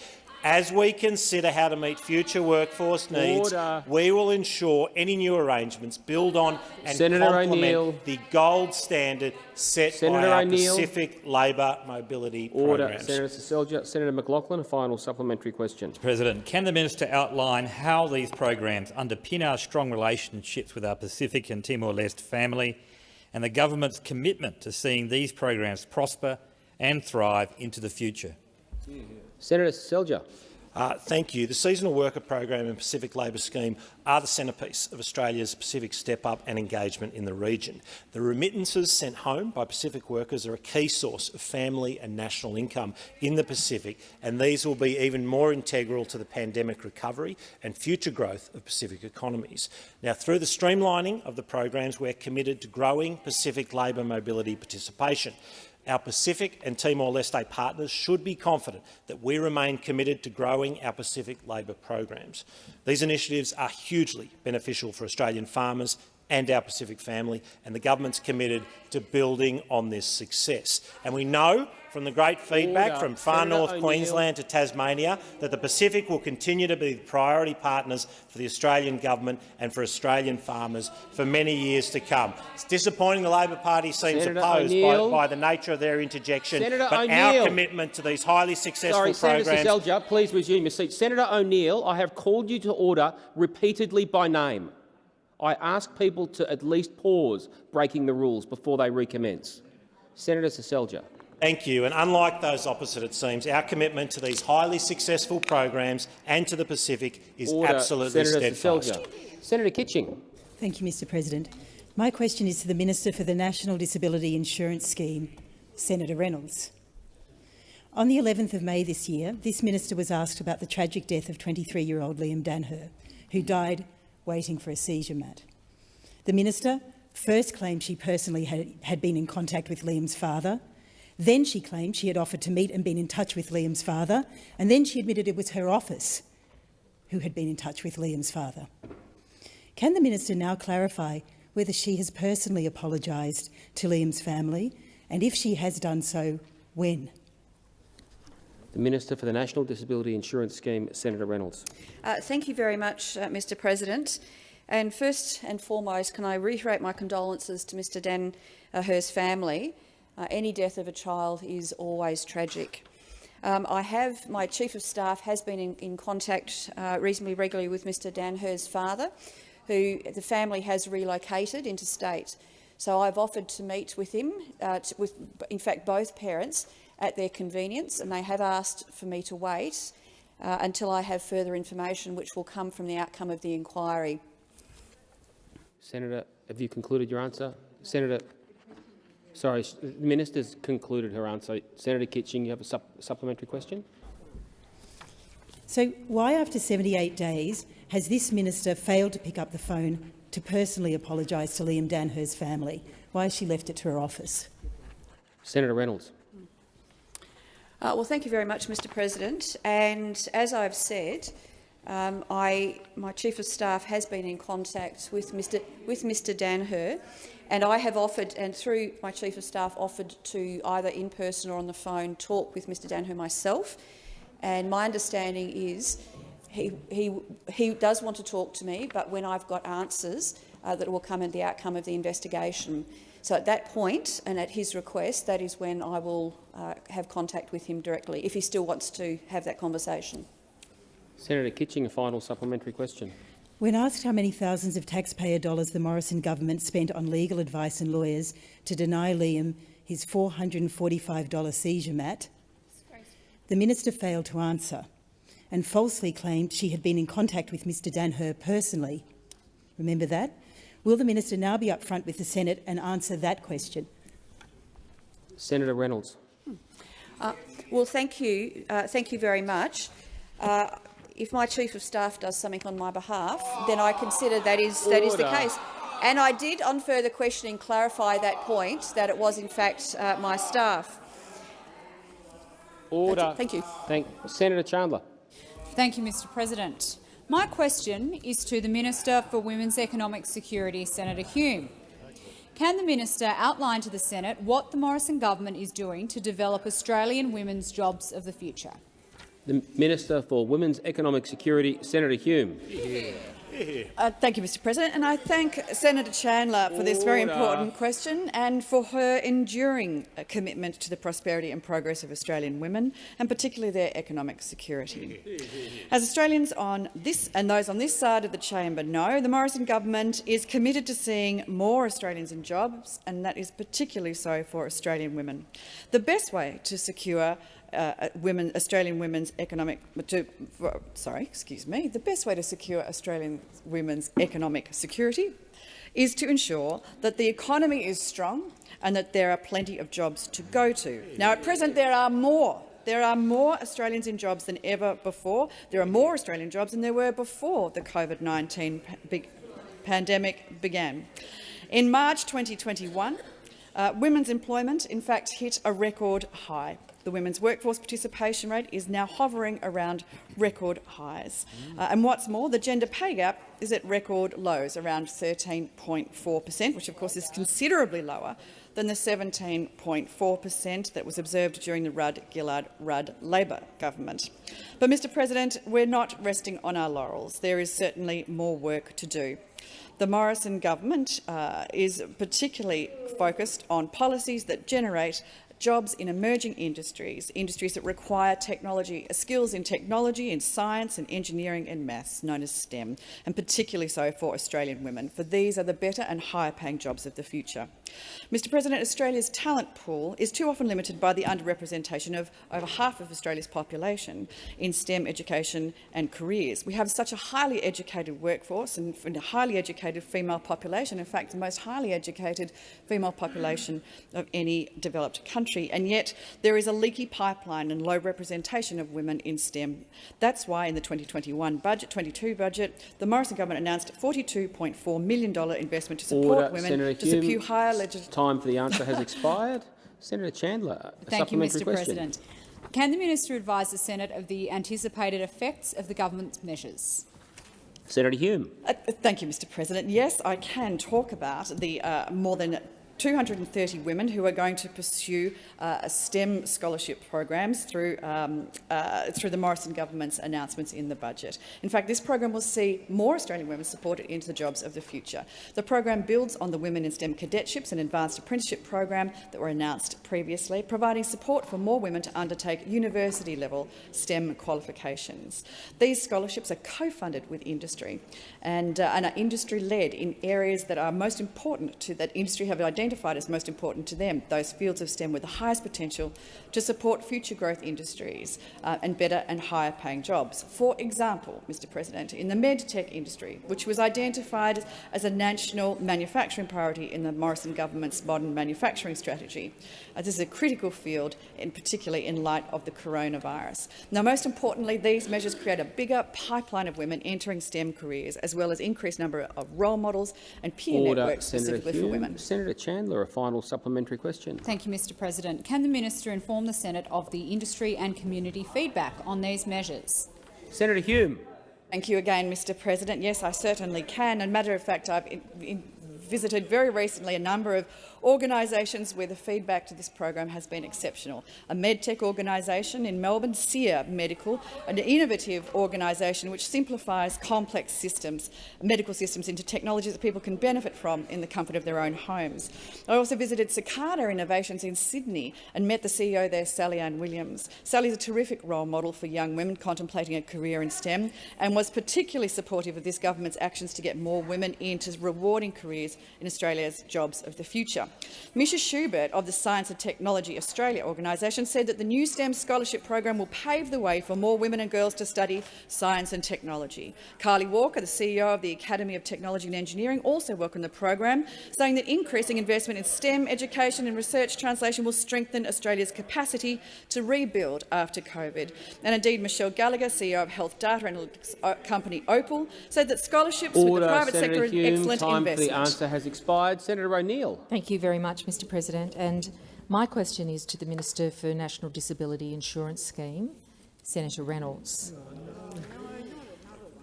As we consider how to meet future workforce needs, Order. we will ensure any new arrangements build on and Senator complement the gold standard set Senator by our Pacific labour mobility Order. programs. Senator Seselja. Senator McLachlan, a final supplementary question. President, can the minister outline how these programs underpin our strong relationships with our Pacific and Timor-Leste family and the government's commitment to seeing these programs prosper and thrive into the future? Senator Seselja. Uh, thank you. The Seasonal Worker Program and Pacific Labour Scheme are the centrepiece of Australia's Pacific step-up and engagement in the region. The remittances sent home by Pacific workers are a key source of family and national income in the Pacific, and these will be even more integral to the pandemic recovery and future growth of Pacific economies. Now, through the streamlining of the programs, we're committed to growing Pacific labour mobility participation. Our Pacific and Timor-Leste partners should be confident that we remain committed to growing our Pacific labour programs. These initiatives are hugely beneficial for Australian farmers and our Pacific family, and the government's committed to building on this success. And we know from the great feedback Order. from far Senator north Queensland to Tasmania that the Pacific will continue to be the priority partners for the Australian government and for Australian farmers for many years to come. It's disappointing the Labor Party seems Senator opposed by, by the nature of their interjection, Senator but our commitment to these highly successful Sorry, Senator programs Seselja, please resume your seat. Senator O'Neill, I have called you to order repeatedly by name. I ask people to at least pause breaking the rules before they recommence. Senator Seselja. Thank you. And unlike those opposite, it seems, our commitment to these highly successful programs and to the Pacific is Order. absolutely Senator steadfast. Seselja. Senator Kitching. Thank you, Mr President. My question is to the Minister for the National Disability Insurance Scheme, Senator Reynolds. On the 11th of May this year, this minister was asked about the tragic death of 23-year-old Liam Danher, who died waiting for a seizure mat. The minister first claimed she personally had, had been in contact with Liam's father, then she claimed she had offered to meet and been in touch with Liam's father, and then she admitted it was her office who had been in touch with Liam's father. Can the minister now clarify whether she has personally apologised to Liam's family, and if she has done so, when? The Minister for the National Disability Insurance Scheme, Senator Reynolds. Uh, thank you very much, uh, Mr President. And first and foremost, can I reiterate my condolences to Mr Dan uh, Hurst's family. Uh, any death of a child is always tragic. Um, I have, my Chief of Staff has been in, in contact uh, reasonably regularly with Mr Dan Hurst's father, who the family has relocated interstate. So I've offered to meet with him, uh, to, with in fact both parents, at their convenience, and they have asked for me to wait uh, until I have further information which will come from the outcome of the inquiry. Senator, have you concluded your answer? Senator, sorry, s- the minister's concluded her answer. Senator Kitching, you have a sup supplementary question? So why, after 78 days, has this minister failed to pick up the phone to personally apologise to Liam Danher's family? Why has she left it to her office? Senator Reynolds. Uh, well, thank you very much, Mr President. And as I've said, um, I, my Chief of Staff has been in contact with Mr, with Mr Danher, and I have offered, and through my Chief of Staff, offered to either in person or on the phone talk with Mr Danher myself. And my understanding is he, he, he does want to talk to me, but when I've got answers uh, that will come in the outcome of the investigation. So at that point, and at his request, that is when I will uh, have contact with him directly, if he still wants to have that conversation. Senator Kitching, a final supplementary question. When asked how many thousands of taxpayer dollars the Morrison government spent on legal advice and lawyers to deny Liam his $445 seizure mat, the minister failed to answer and falsely claimed she had been in contact with Mr Danher personally. Remember that? Will the minister now be upfront with the Senate and answer that question? Senator Reynolds. Uh, well, thank you. Uh, thank you very much. Uh, if my Chief of Staff does something on my behalf, then I consider that is, that is the case. And I did, on further questioning, clarify that point, that it was in fact uh, my staff. Order. Thank you. Thank Senator Chandler. Thank you, Mr President. My question is to the Minister for Women's Economic Security, Senator Hume. Can the minister outline to the Senate what the Morrison government is doing to develop Australian women's jobs of the future? The Minister for Women's Economic Security, Senator Hume. Uh, thank you, Mr President, and I thank Senator Chandler for this very important question and for her enduring uh, commitment to the prosperity and progress of Australian women, and particularly their economic security. As Australians on this and those on this side of the chamber know, the Morrison government is committed to seeing more Australians in jobs, and that is particularly so for Australian women. The best way to secure uh, women, Australian women's economic to, sorry, excuse me, the best way to secure Australian women's economic security is to ensure that the economy is strong and that there are plenty of jobs to go to. Now, at present, there are more. There are more Australians in jobs than ever before. There are more Australian jobs than there were before the COVID-19 pandemic began. In March 2021, uh, women's employment, in fact, hit a record high. The women's workforce participation rate is now hovering around record highs. Uh, and what's more, the gender pay gap is at record lows, around 13.4 per cent, which of course is considerably lower than the 17.4 per cent that was observed during the Rudd-Gillard-Rudd Labor government. But, Mr President, we're not resting on our laurels. There is certainly more work to do. The Morrison government uh, is particularly focused on policies that generate jobs in emerging industries, industries that require technology, uh, skills in technology, in science and engineering and maths, known as STEM, and particularly so for Australian women, for these are the better and higher paying jobs of the future. Mr President, Australia's talent pool is too often limited by the underrepresentation of over half of Australia's population in STEM education and careers. We have such a highly educated workforce and a highly educated female population, in fact the most highly educated female population of any developed country, and yet there is a leaky pipeline and low representation of women in STEM. That's why in the 2021 budget, 22 budget, the Morrison government announced a $42.4 million investment to support Order, women Senator to Hume. secure higher legislation. Time for the answer has *laughs* expired. Senator Chandler, a Thank you, Mr question. President. Can the minister advise the Senate of the anticipated effects of the government's measures? Senator Hume. Uh, thank you, Mr President. Yes, I can talk about the uh, more than 230 women who are going to pursue uh, STEM scholarship programs through, um, uh, through the Morrison government's announcements in the budget. In fact, this program will see more Australian women supported into the jobs of the future. The program builds on the Women in STEM cadetships and advanced apprenticeship program that were announced previously, providing support for more women to undertake university-level STEM qualifications. These scholarships are co-funded with industry and, uh, and are industry-led in areas that are most important to that industry have identified identified as most important to them, those fields of STEM with the highest potential to support future growth industries uh, and better and higher paying jobs. For example, Mr President, in the medtech industry, which was identified as a national manufacturing priority in the Morrison government's modern manufacturing strategy. Uh, this is a critical field, in particularly in light of the coronavirus. Now, most importantly, these measures create a bigger pipeline of women entering STEM careers, as well as increased number of role models and peer Order, networks Senator specifically Hume. for women. Senator Chandler, a final supplementary question. Thank you, Mr President. Can the minister inform the Senate of the industry and community feedback on these measures? Senator Hume. Thank you again, Mr President. Yes, I certainly can. And matter of fact, I've in, in visited very recently a number of organisations where the feedback to this program has been exceptional. A medtech organisation in Melbourne, SEER Medical, an innovative organisation which simplifies complex systems, medical systems into technologies that people can benefit from in the comfort of their own homes. I also visited Cicada Innovations in Sydney and met the CEO there, Sally Ann Williams. Sally is a terrific role model for young women contemplating a career in STEM and was particularly supportive of this government's actions to get more women into rewarding careers in Australia's jobs of the future. Misha Schubert of the Science and Technology Australia organisation said that the new STEM scholarship program will pave the way for more women and girls to study science and technology. Kylie Walker, the CEO of the Academy of Technology and Engineering, also welcomed the program, saying that increasing investment in STEM education and research translation will strengthen Australia's capacity to rebuild after COVID. And indeed, Michelle Gallagher, CEO of health data analytics uh, company Opal, said that scholarships with the private Senator sector Hume. are excellent Time investment. for the answer has expired. Senator O'Neill. Thank you very much, Mr President. And my question is to the Minister for National Disability Insurance Scheme, Senator Reynolds.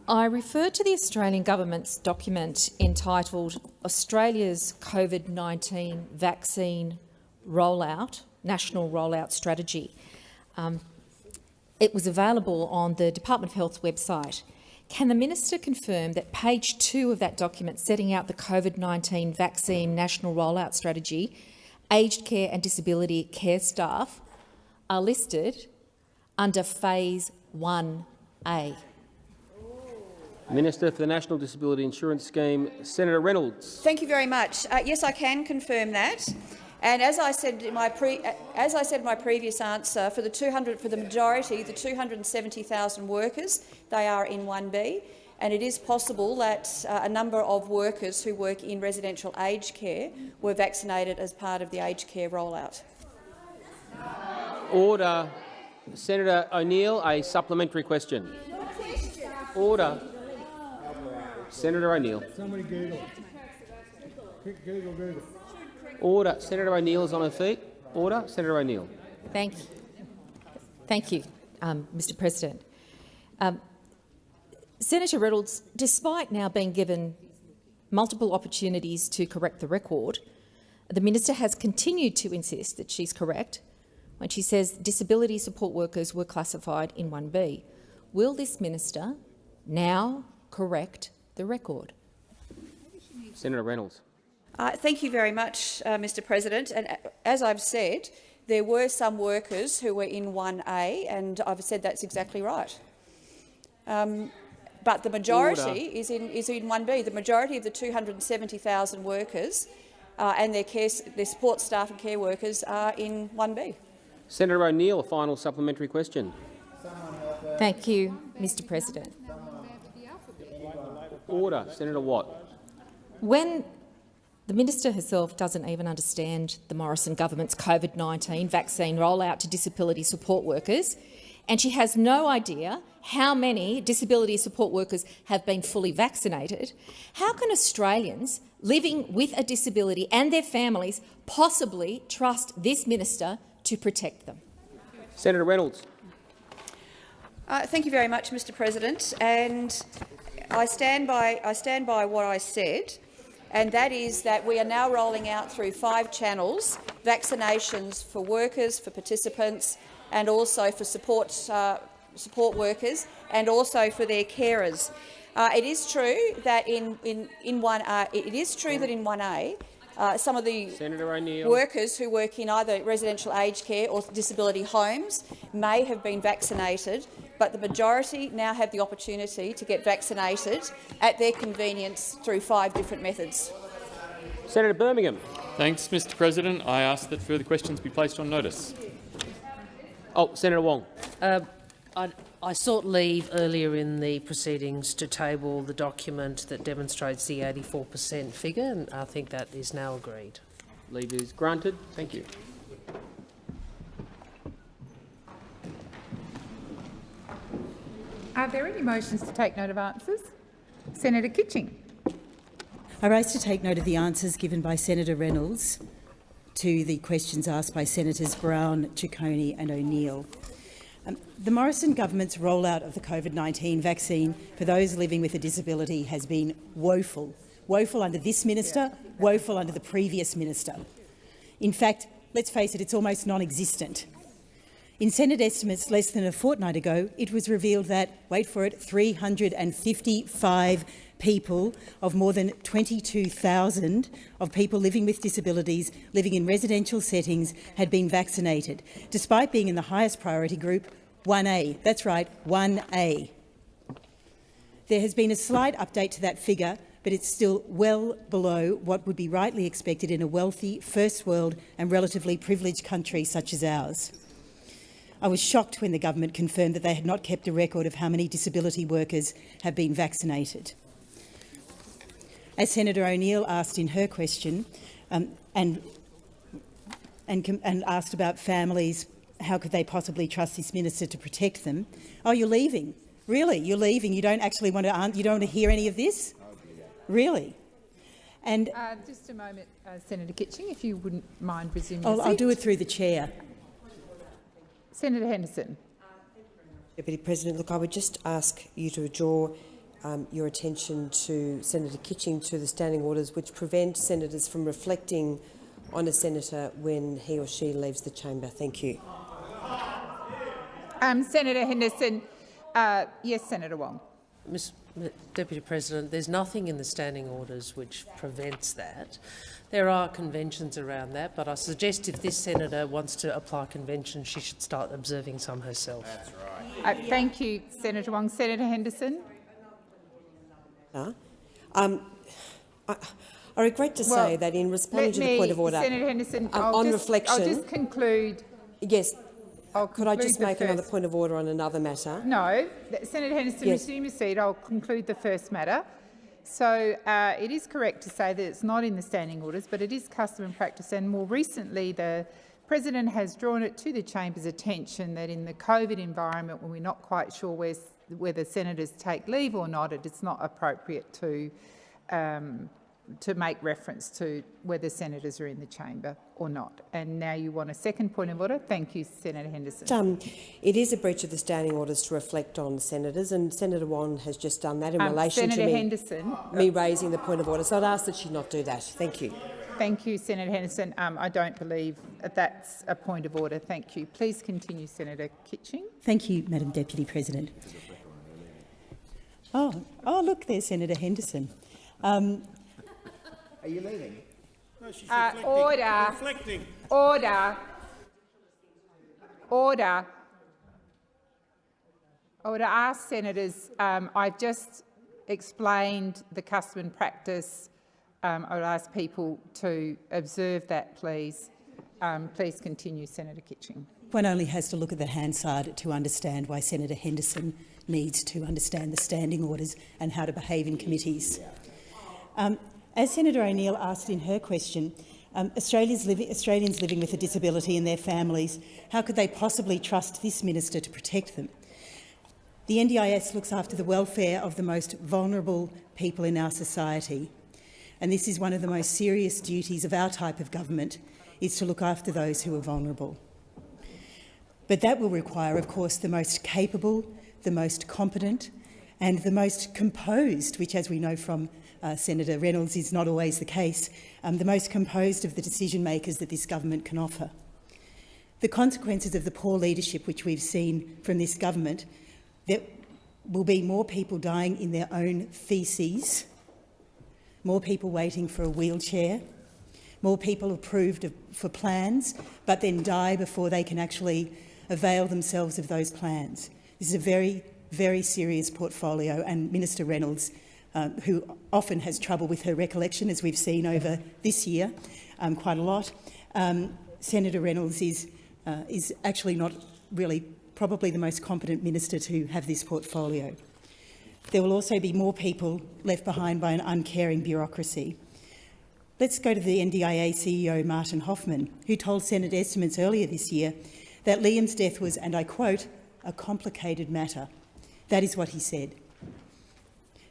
I refer to the Australian government's document entitled Australia's COVID-19 Vaccine Rollout, National Rollout Strategy. Um, it was available on the Department of Health's website. Can the minister confirm that page two of that document setting out the COVID-19 vaccine national rollout strategy, aged care and disability care staff are listed under phase 1A? Minister for the National Disability Insurance Scheme, Senator Reynolds. Thank you very much. Uh, yes, I can confirm that. And as I said in my pre, as I said in my previous answer, for the 200 for the majority, the 270,000 workers, they are in 1B, and it is possible that uh, a number of workers who work in residential aged care were vaccinated as part of the aged care rollout. Order. Senator O'Neill, a supplementary question. Order. Senator O'Neill. Somebody Google. Google, Google. Order. Senator O'Neill is on her feet. Order. Senator O'Neill. Thank, you. thank you, um, Mr President. Um, Senator Reynolds, despite now being given multiple opportunities to correct the record, the minister has continued to insist that she's correct when she says disability support workers were classified in 1B. Will this minister now correct the record? Senator Reynolds. Uh, thank you very much, uh, Mr President. And uh, as I've said, there were some workers who were in 1A, and I've said that's exactly right. Um, but the majority is in, is in 1B. The majority of the 270,000 workers uh, and their, care, their support staff and care workers are in 1B. Senator O'Neill, a final supplementary question. Thank you, Mr President. Order. Senator Watt. When the minister herself doesn't even understand the Morrison government's COVID-19 vaccine rollout to disability support workers, and she has no idea how many disability support workers have been fully vaccinated, how can Australians living with a disability and their families possibly trust this minister to protect them? Senator Reynolds. Uh, thank you very much, Mr President. And I stand, by, I stand by what I said, and that is that we are now rolling out through five channels vaccinations for workers, for participants, and also for support, uh, support workers, and also for their carers. Uh, it is true that in, in, in one, uh, it is true that in 1A, uh, some of the workers who work in either residential aged care or disability homes may have been vaccinated, but the majority now have the opportunity to get vaccinated at their convenience through five different methods. Senator Birmingham. Thanks, Mr President. I ask that further questions be placed on notice. Oh, Senator Wong. Uh, I, I sought leave earlier in the proceedings to table the document that demonstrates the 84 per cent figure, and I think that is now agreed. Leave is granted. Thank you. Are there any motions to take note of answers? Senator Kitching. I rise to take note of the answers given by Senator Reynolds to the questions asked by Senators Brown, Ciccone and O'Neill. Um, the Morrison government's rollout of the COVID-19 vaccine for those living with a disability has been woeful. Woeful under this minister, woeful under the previous minister. In fact, let's face it, it's almost non-existent. In Senate estimates less than a fortnight ago, it was revealed that, wait for it, 355 people of more than 22,000 of people living with disabilities living in residential settings had been vaccinated, despite being in the highest priority group, 1A. That's right, 1A. There has been a slight update to that figure, but it's still well below what would be rightly expected in a wealthy, first world and relatively privileged country such as ours. I was shocked when the government confirmed that they had not kept a record of how many disability workers have been vaccinated. As Senator O'Neill asked in her question, um, and, and, and asked about families, how could they possibly trust this minister to protect them? Oh, you're leaving. Really? You're leaving? You don't actually want to, you don't want to hear any of this? Really? And uh, just a moment, uh, Senator Kitching, if you wouldn't mind resuming. I'll, I'll do it through the chair. Senator Henderson. Deputy President, look, I would just ask you to draw um, your attention to Senator Kitching to the standing orders which prevent senators from reflecting on a senator when he or she leaves the chamber. Thank you. Um, Senator Henderson. Uh, yes, Senator Wong. Ms. Deputy President, there's nothing in the standing orders which prevents that. There are conventions around that, but I suggest if this senator wants to apply conventions, she should start observing some herself. That's right. Uh, thank you, Senator Wong. Senator Henderson. Um, I, I regret to say Well, that in responding to the point of order, Senator Henderson, um, I'll on just, reflection, I'll just conclude. yes, I'll could I just make another point of order on another matter? No, Senator Henderson, Yes. resume your seat. I'll conclude the first matter. So uh, it is correct to say that it's not in the standing orders, but it is custom and practice. And more recently, the President has drawn it to the chamber's attention that in the COVID environment, when we're not quite sure where's, whether senators take leave or not, it is not appropriate to um, to make reference to whether senators are in the chamber or not. And now you want a second point of order. Thank you, Senator Henderson. Um, it is a breach of the standing orders to reflect on senators, and Senator Wong has just done that in Um, relation Senator to me, Henderson. me raising the point of order. So I'd ask that she not do that. Thank you. Thank you, Senator Henderson. Um, I don't believe that's a point of order. Thank you. Please continue, Senator Kitching. Thank you, Madam Deputy President. Oh, oh look, there's Senator Henderson. Um, Are you leaving? No, she's Uh, order. Order. Order. I would Ask senators. Um, I've just explained the custom and practice. Um, I would ask people to observe that, please. Um, please continue, Senator Kitching. one only has to look at the Hansard to understand why Senator Henderson needs to understand the standing orders and how to behave in committees. Um, as Senator O'Neill asked in her question, um, Australia's living, Australians living with a disability and their families, how could they possibly trust this minister to protect them? The NDIS looks after the welfare of the most vulnerable people in our society, and this is one of the most serious duties of our type of government, is to look after those who are vulnerable. But that will require, of course, the most capable, the most competent and the most composed, which, as we know from uh, Senator Reynolds, is not always the case, um, the most composed of the decision makers that this government can offer. The consequences of the poor leadership which we've seen from this government, there will be more people dying in their own faeces, more people waiting for a wheelchair, more people approved of, for plans but then die before they can actually avail themselves of those plans. This is a very, very serious portfolio and Minister Reynolds, um, who often has trouble with her recollection, as we've seen over this year um, quite a lot, um, Senator Reynolds is, uh, is actually not really probably the most competent minister to have this portfolio. There will also be more people left behind by an uncaring bureaucracy. Let's go to the NDIA CEO, Martin Hoffman, who told Senate estimates earlier this year that Liam's death was, and I quote, a complicated matter. That is what he said.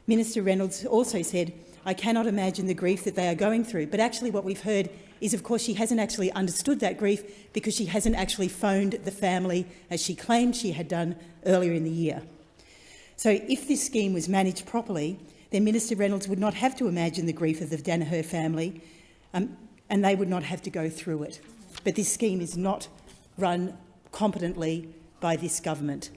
Minister Reynolds also said, I cannot imagine the grief that they are going through. But actually what we've heard is, of course, she hasn't actually understood that grief because she hasn't actually phoned the family as she claimed she had done earlier in the year. So if this scheme was managed properly, then Minister Reynolds would not have to imagine the grief of the Danaher family um, and they would not have to go through it. But this scheme is not run competently by this government.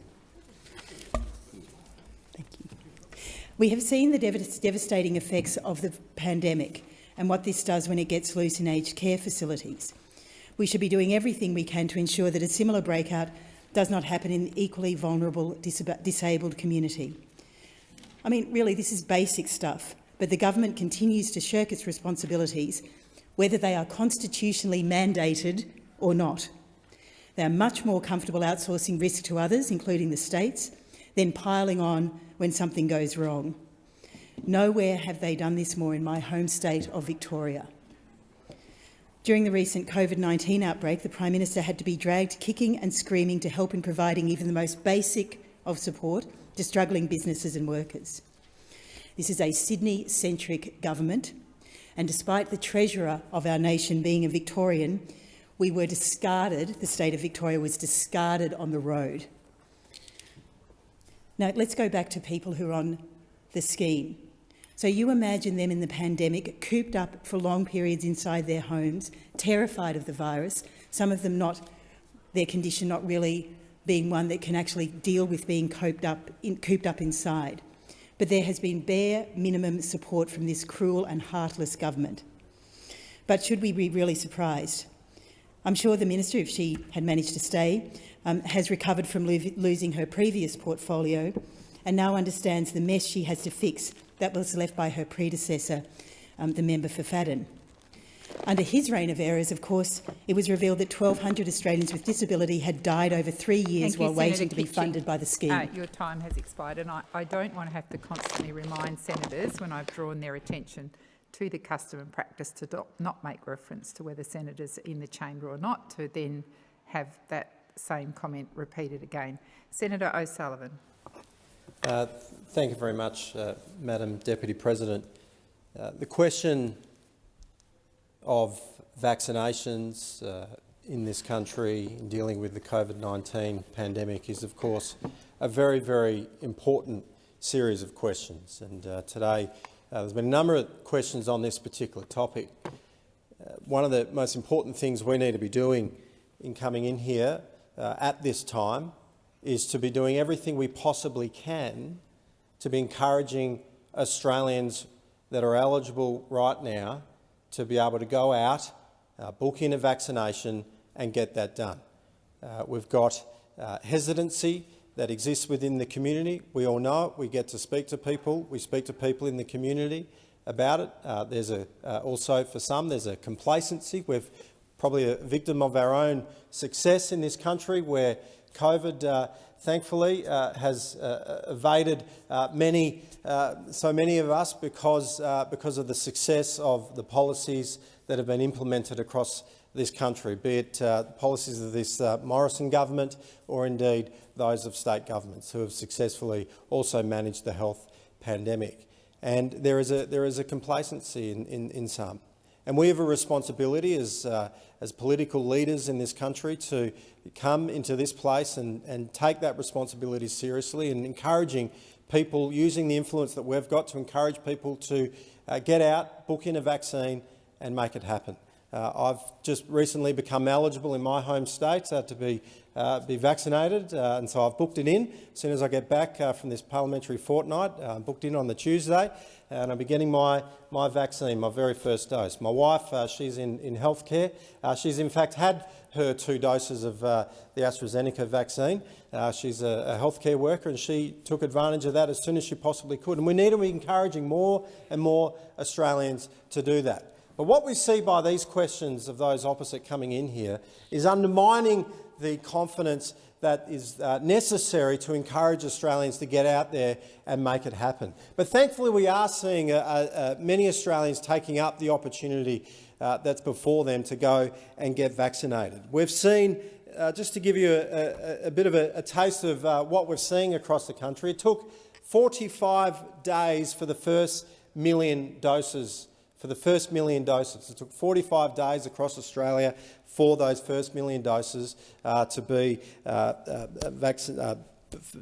We have seen the dev devastating effects of the pandemic and what this does when it gets loose in aged care facilities. We should be doing everything we can to ensure that a similar breakout does not happen in the equally vulnerable disab disabled community. I mean, really, this is basic stuff, but the government continues to shirk its responsibilities, whether they are constitutionally mandated or not. They are much more comfortable outsourcing risk to others, including the states, than piling on when something goes wrong. Nowhere have they done this more in my home state of Victoria. During the recent COVID-19 outbreak, the Prime Minister had to be dragged kicking and screaming to help in providing even the most basic of support to struggling businesses and workers. This is a Sydney-centric government, and despite the Treasurer of our nation being a Victorian, we were discarded, the state of Victoria was discarded on the road. Now, let's go back to people who are on the scheme. So you imagine them in the pandemic, cooped up for long periods inside their homes, terrified of the virus, some of them not, their condition not really being one that can actually deal with being cooped up, in, cooped up inside. But there has been bare minimum support from this cruel and heartless government. But should we be really surprised? I'm sure the minister, if she had managed to stay, um, has recovered from lo losing her previous portfolio and now understands the mess she has to fix that was left by her predecessor um, the member for Fadden. Under his reign of errors, of course, it was revealed that 1,200 Australians with disability had died over three years Thank while you, waiting Senator to be Kitching. funded by the scheme. Uh, your time has expired, and I, I don't want to have to constantly remind senators when I've drawn their attention to the custom and practice to not make reference to whether senators in the chamber or not, to then have that same comment repeated again. Senator O'Sullivan. Uh, thank you very much, uh, Madam Deputy President. Uh, the question of vaccinations uh, in this country in dealing with the COVID-19 pandemic is, of course, a very, very important series of questions. And uh, today uh, there's been a number of questions on this particular topic. Uh, one of the most important things we need to be doing in coming in here uh, at this time is to be doing everything we possibly can to be encouraging Australians that are eligible right now to be able to go out, uh, book in a vaccination and get that done. Uh, we've got uh, hesitancy that exists within the community. We all know it. We get to speak to people. We speak to people in the community about it. Uh, there's a, uh, also, for some, there's a complacency. We're probably a victim of our own success in this country where COVID, uh, thankfully, uh, has uh, evaded uh, many, uh, so many of us because, because of the success of the policies that have been implemented across this country, be it uh, policies of this uh, Morrison government or indeed those of state governments who have successfully also managed the health pandemic. And there is a, there is a complacency in, in, in some. And we have a responsibility as, uh, as political leaders in this country to come into this place and, and take that responsibility seriously and encouraging people, using the influence that we've got to encourage people to uh, get out, book in a vaccine and make it happen. Uh, I've just recently become eligible in my home state uh, to be, uh, be vaccinated, and so I've booked it in. As soon as I get back from this parliamentary fortnight, I'm booked in on the Tuesday, and I'll be getting my, my vaccine, my very first dose. My wife, she's in, in healthcare. She's in fact had her two doses of uh, the AstraZeneca vaccine. Uh, she's a, a healthcare worker and she took advantage of that as soon as she possibly could. And we need to be encouraging more and more Australians to do that. But what we see by these questions of those opposite coming in here is undermining the confidence that is uh, necessary to encourage Australians to get out there and make it happen. But thankfully we are seeing uh, uh, many Australians taking up the opportunity uh, that's before them to go and get vaccinated. We've seen, uh, just to give you a, a, a bit of a, a taste of uh, what we're seeing across the country, it took 45 days for the first million doses for the first million doses. It took 45 days across Australia for those first million doses uh, to be uh, uh, uh,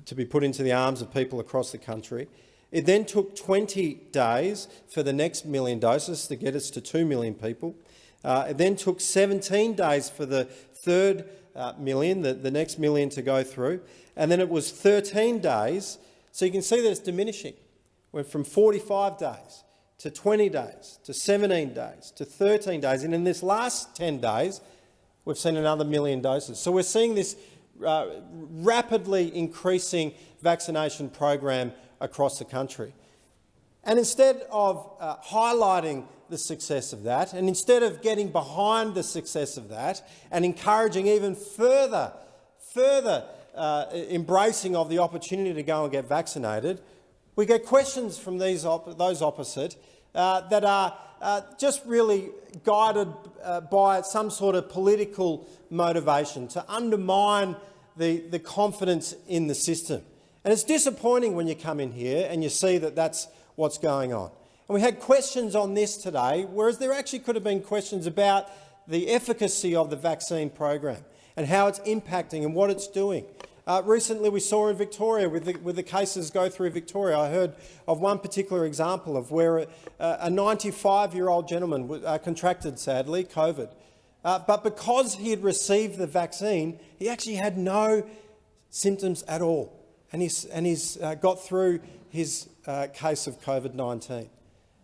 to be put into the arms of people across the country. It then took 20 days for the next million doses to get us to 2 million people. It then took 17 days for the third uh, million, the, the next million to go through. And then it was 13 days. So you can see that it's diminishing. Went from 45 days to 20 days, to 17 days, to 13 days. And in this last 10 days, we've seen another million doses. So we're seeing this uh, rapidly increasing vaccination program across the country. And instead of uh, highlighting the success of that, and instead of getting behind the success of that and encouraging even further, further uh, embracing of the opportunity to go and get vaccinated, we get questions from these op those opposite uh, that are uh, just really guided uh, by some sort of political motivation to undermine the, the confidence in the system. And it's disappointing when you come in here and you see that that's what's going on. And we had questions on this today, whereas there actually could have been questions about the efficacy of the vaccine program and how it's impacting and what it's doing. Uh, recently, we saw in Victoria, with the, with the cases go through Victoria, I heard of one particular example of where a, a 95-year-old gentleman uh, contracted, sadly, COVID. Uh, but because he had received the vaccine, he actually had no symptoms at all, and he's, and he's uh, got through his uh, case of COVID-19. And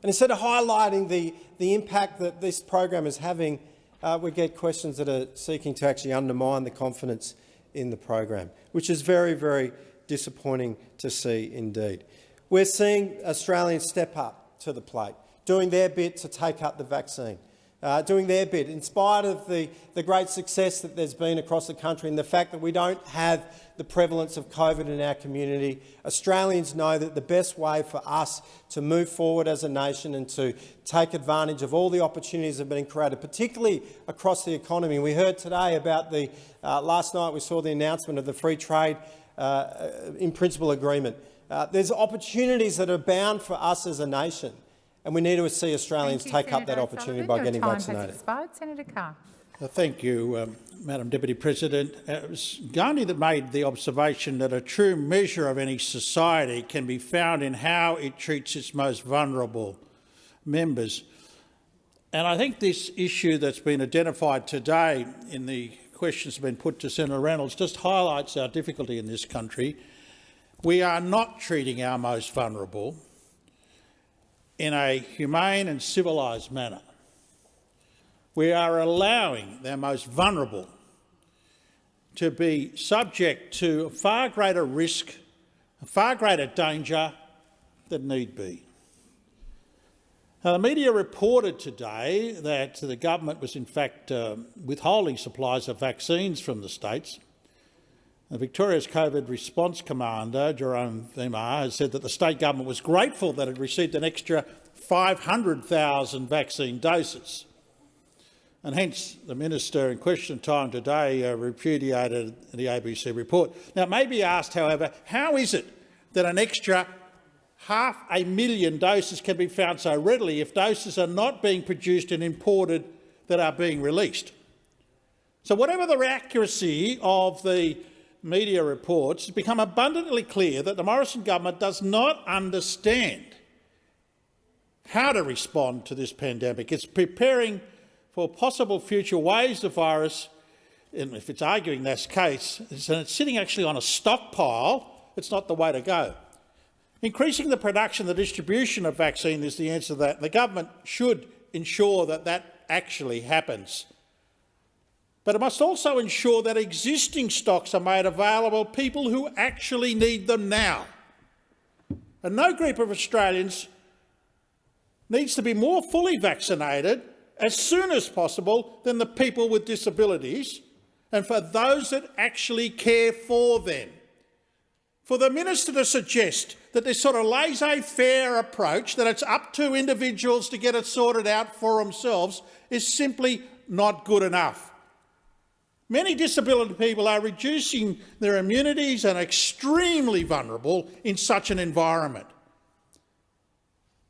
instead of highlighting the, the impact that this program is having, uh, we get questions that are seeking to actually undermine the confidence in the program, which is very, very disappointing to see indeed. We're seeing Australians step up to the plate doing their bit to take up the vaccine. Uh, doing their bit, in spite of the, the great success that there's been across the country and the fact that we don't have the prevalence of COVID in our community, Australians know that the best way for us to move forward as a nation and to take advantage of all the opportunities that have been created, particularly across the economy. We heard today about the, uh, last night we saw the announcement of the free trade uh, in principle agreement. Uh, there's opportunities that are bound for us as a nation. And we need to see Australians you, take Senator up that opportunity by Your getting time vaccinated. Has expired. Senator Carr. Uh, thank you, um, Madam Deputy President. Uh, it was Gandhi that made the observation that a true measure of any society can be found in how it treats its most vulnerable members. And I think this issue that's been identified today in the questions that have been put to Senator Reynolds just highlights our difficulty in this country. We are not treating our most vulnerable in a humane and civilised manner. We are allowing the most vulnerable to be subject to far greater risk, far greater danger than need be. Now, the media reported today that the government was in fact uh, withholding supplies of vaccines from the states. Victoria's COVID response commander, Jeroen Weimar, has said that the state government was grateful that it received an extra 500,000 vaccine doses. And hence the minister in question time today uh, repudiated the ABC report. Now, it may be asked, however, how is it that an extra half a million doses can be found so readily if doses are not being produced and imported that are being released? So whatever the accuracy of the media reports, it's become abundantly clear that the Morrison government does not understand how to respond to this pandemic. It's preparing for possible future waves of virus, and if it's arguing that's the case, and it's sitting actually on a stockpile, it's not the way to go. Increasing the production, the distribution of vaccine is the answer to that. The government should ensure that that actually happens. But it must also ensure that existing stocks are made available to people who actually need them now. And no group of Australians needs to be more fully vaccinated as soon as possible than the people with disabilities and for those that actually care for them. For the minister to suggest that this sort of laissez-faire approach, that it's up to individuals to get it sorted out for themselves, is simply not good enough. Many disability people are reducing their immunities and extremely vulnerable in such an environment.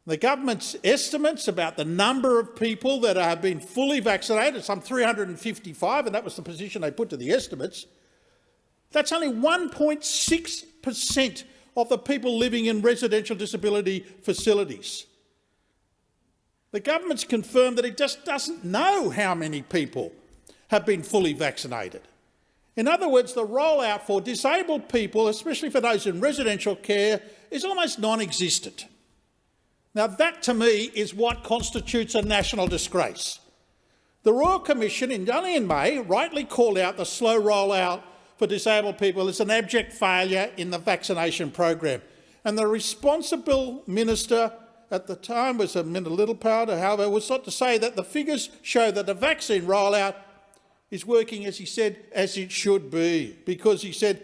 The government's estimates about the number of people that have been fully vaccinated, some 355, and that was the position they put to the estimates, that's only 1.6 per cent of the people living in residential disability facilities. The government's confirmed that it just doesn't know how many people have been fully vaccinated. In other words, the rollout for disabled people, especially for those in residential care, is almost non-existent. Now that, to me, is what constitutes a national disgrace. The Royal Commission, in, only in May, rightly called out the slow rollout for disabled people as an abject failure in the vaccination program. And the responsible minister at the time was a Littleproud, however, was sought to say that the figures show that the vaccine rollout is working, as he said, as it should be, because he said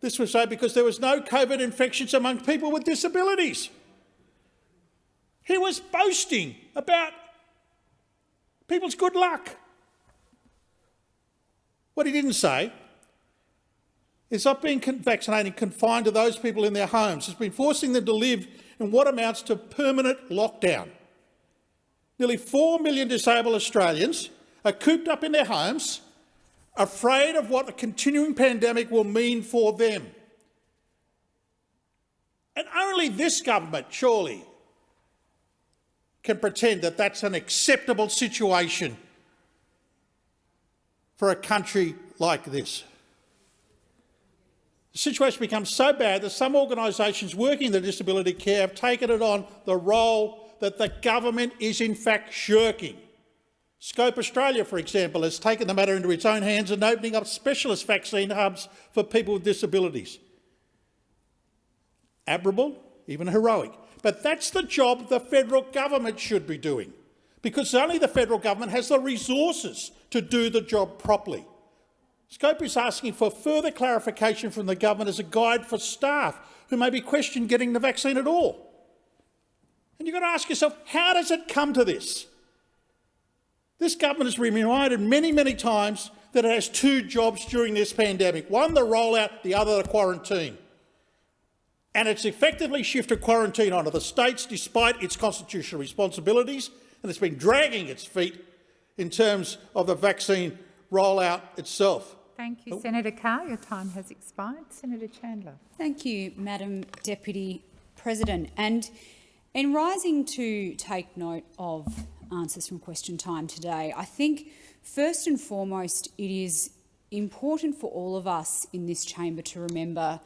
this was so because there was no COVID infections among people with disabilities. He was boasting about people's good luck. What he didn't say is not being vaccinated confined to those people in their homes. It's been forcing them to live in what amounts to permanent lockdown. Nearly 4 million disabled Australians are cooped up in their homes, afraid of what the continuing pandemic will mean for them. And only this government, surely, can pretend that that's an acceptable situation for a country like this. The situation becomes so bad that some organisations working in the disability care have taken it on the role that the government is in fact shirking. Scope Australia, for example, has taken the matter into its own hands and opening up specialist vaccine hubs for people with disabilities. Admirable, even heroic. But that's the job the federal government should be doing, because only the federal government has the resources to do the job properly. Scope is asking for further clarification from the government as a guide for staff who may be questioned getting the vaccine at all. And you've got to ask yourself, how does it come to this? This government has been reminded many, many times that it has two jobs during this pandemic, one the rollout, the other the quarantine. And it's effectively shifted quarantine onto the states despite its constitutional responsibilities, and it's been dragging its feet in terms of the vaccine rollout itself. Thank you, Senator Carr. Your time has expired. Senator Chandler. Thank you, Madam Deputy President. And in rising to take note of answers from question time today, I think first and foremost it is important for all of us in this chamber to remember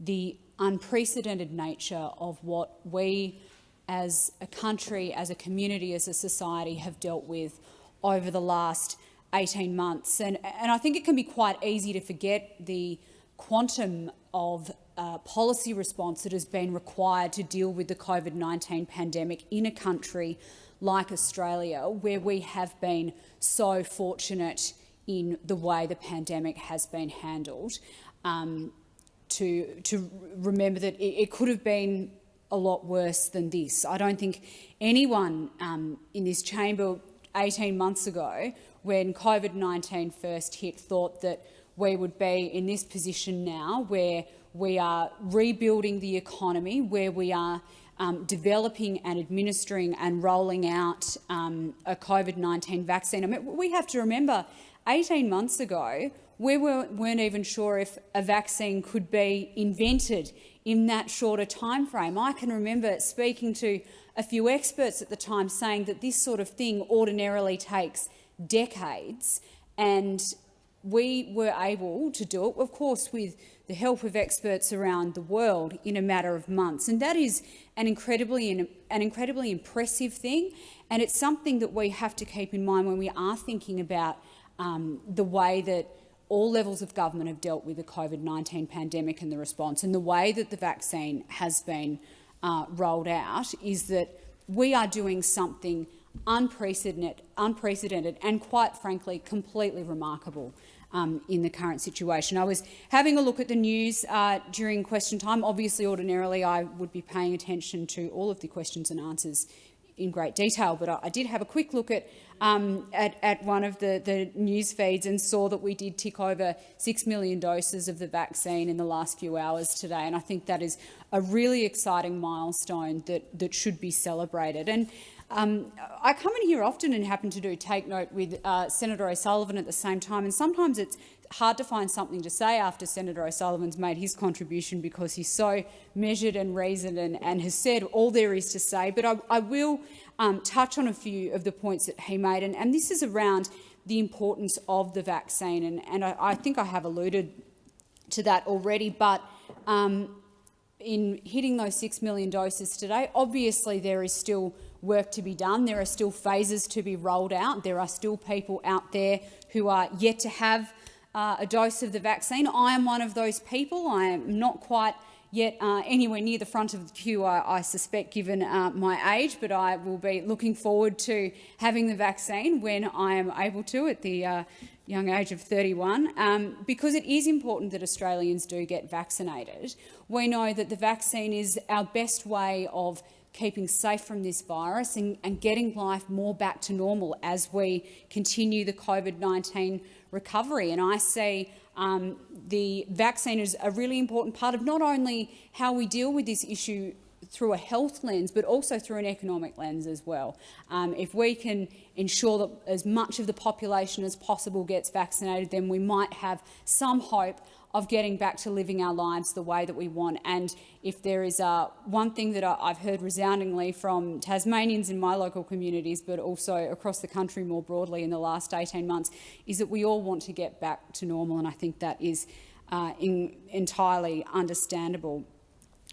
the unprecedented nature of what we as a country, as a community, as a society have dealt with over the last 18 months. And, and I think it can be quite easy to forget the quantum of uh, policy response that has been required to deal with the COVID-19 pandemic in a country like Australia, where we have been so fortunate in the way the pandemic has been handled, um, to, to remember that it, it, could have been a lot worse than this. I don't think anyone um, in this chamber 18 months ago when COVID-19 first hit, thought that we would be in this position now where we are rebuilding the economy, where we are um, developing and administering and rolling out um, a COVID-19 vaccine. I mean, we have to remember 18 months ago, we weren't, weren't even sure if a vaccine could be invented in that shorter time frame. I can remember speaking to a few experts at the time saying that this sort of thing ordinarily takes decades, and we were able to do it, of course, with the help of experts around the world in a matter of months. And that is an incredibly, an incredibly impressive thing, and it's something that we have to keep in mind when we are thinking about um, the way that all levels of government have dealt with the COVID-19 pandemic and the response, and the way that the vaccine has been uh, rolled out is that we are doing something unprecedented, unprecedented and, quite frankly, completely remarkable um, in the current situation. I was having a look at the news uh, during question time. Obviously, ordinarily, I would be paying attention to all of the questions and answers in great detail, but I, I did have a quick look at, um, at, at, one of the, the news feeds and saw that we did tick over 6 million doses of the vaccine in the last few hours today, and I think that is a really exciting milestone that, that should be celebrated. And um, I come in here often and happen to do take note with uh, Senator O'Sullivan at the same time, and sometimes it's hard to find something to say after Senator O'Sullivan's made his contribution because he's so measured and reasoned and, and has said all there is to say. But I, I will um, touch on a few of the points that he made, and, and this is around the importance of the vaccine, and, and I, I, think I have alluded to that already, but um, in hitting those 6 million doses today, obviously there is still work to be done. There are still phases to be rolled out. There are still people out there who are yet to have uh, a dose of the vaccine. I am one of those people. I am not quite yet uh, anywhere near the front of the queue, I, I suspect, given uh, my age, but I will be looking forward to having the vaccine when I am able to at the uh, young age of 31, um, because it is important that Australians do get vaccinated. We know that the vaccine is our best way of keeping safe from this virus and, and getting life more back to normal as we continue the COVID-19 recovery. And I see um, the vaccine is a really important part of not only how we deal with this issue through a health lens, but also through an economic lens as well. Um, if we can ensure that as much of the population as possible gets vaccinated, then we might have some hope of getting back to living our lives the way that we want. And if there is uh, one thing that I've heard resoundingly from Tasmanians in my local communities, but also across the country more broadly in the last 18 months, is that we all want to get back to normal. And I think that is uh, entirely understandable.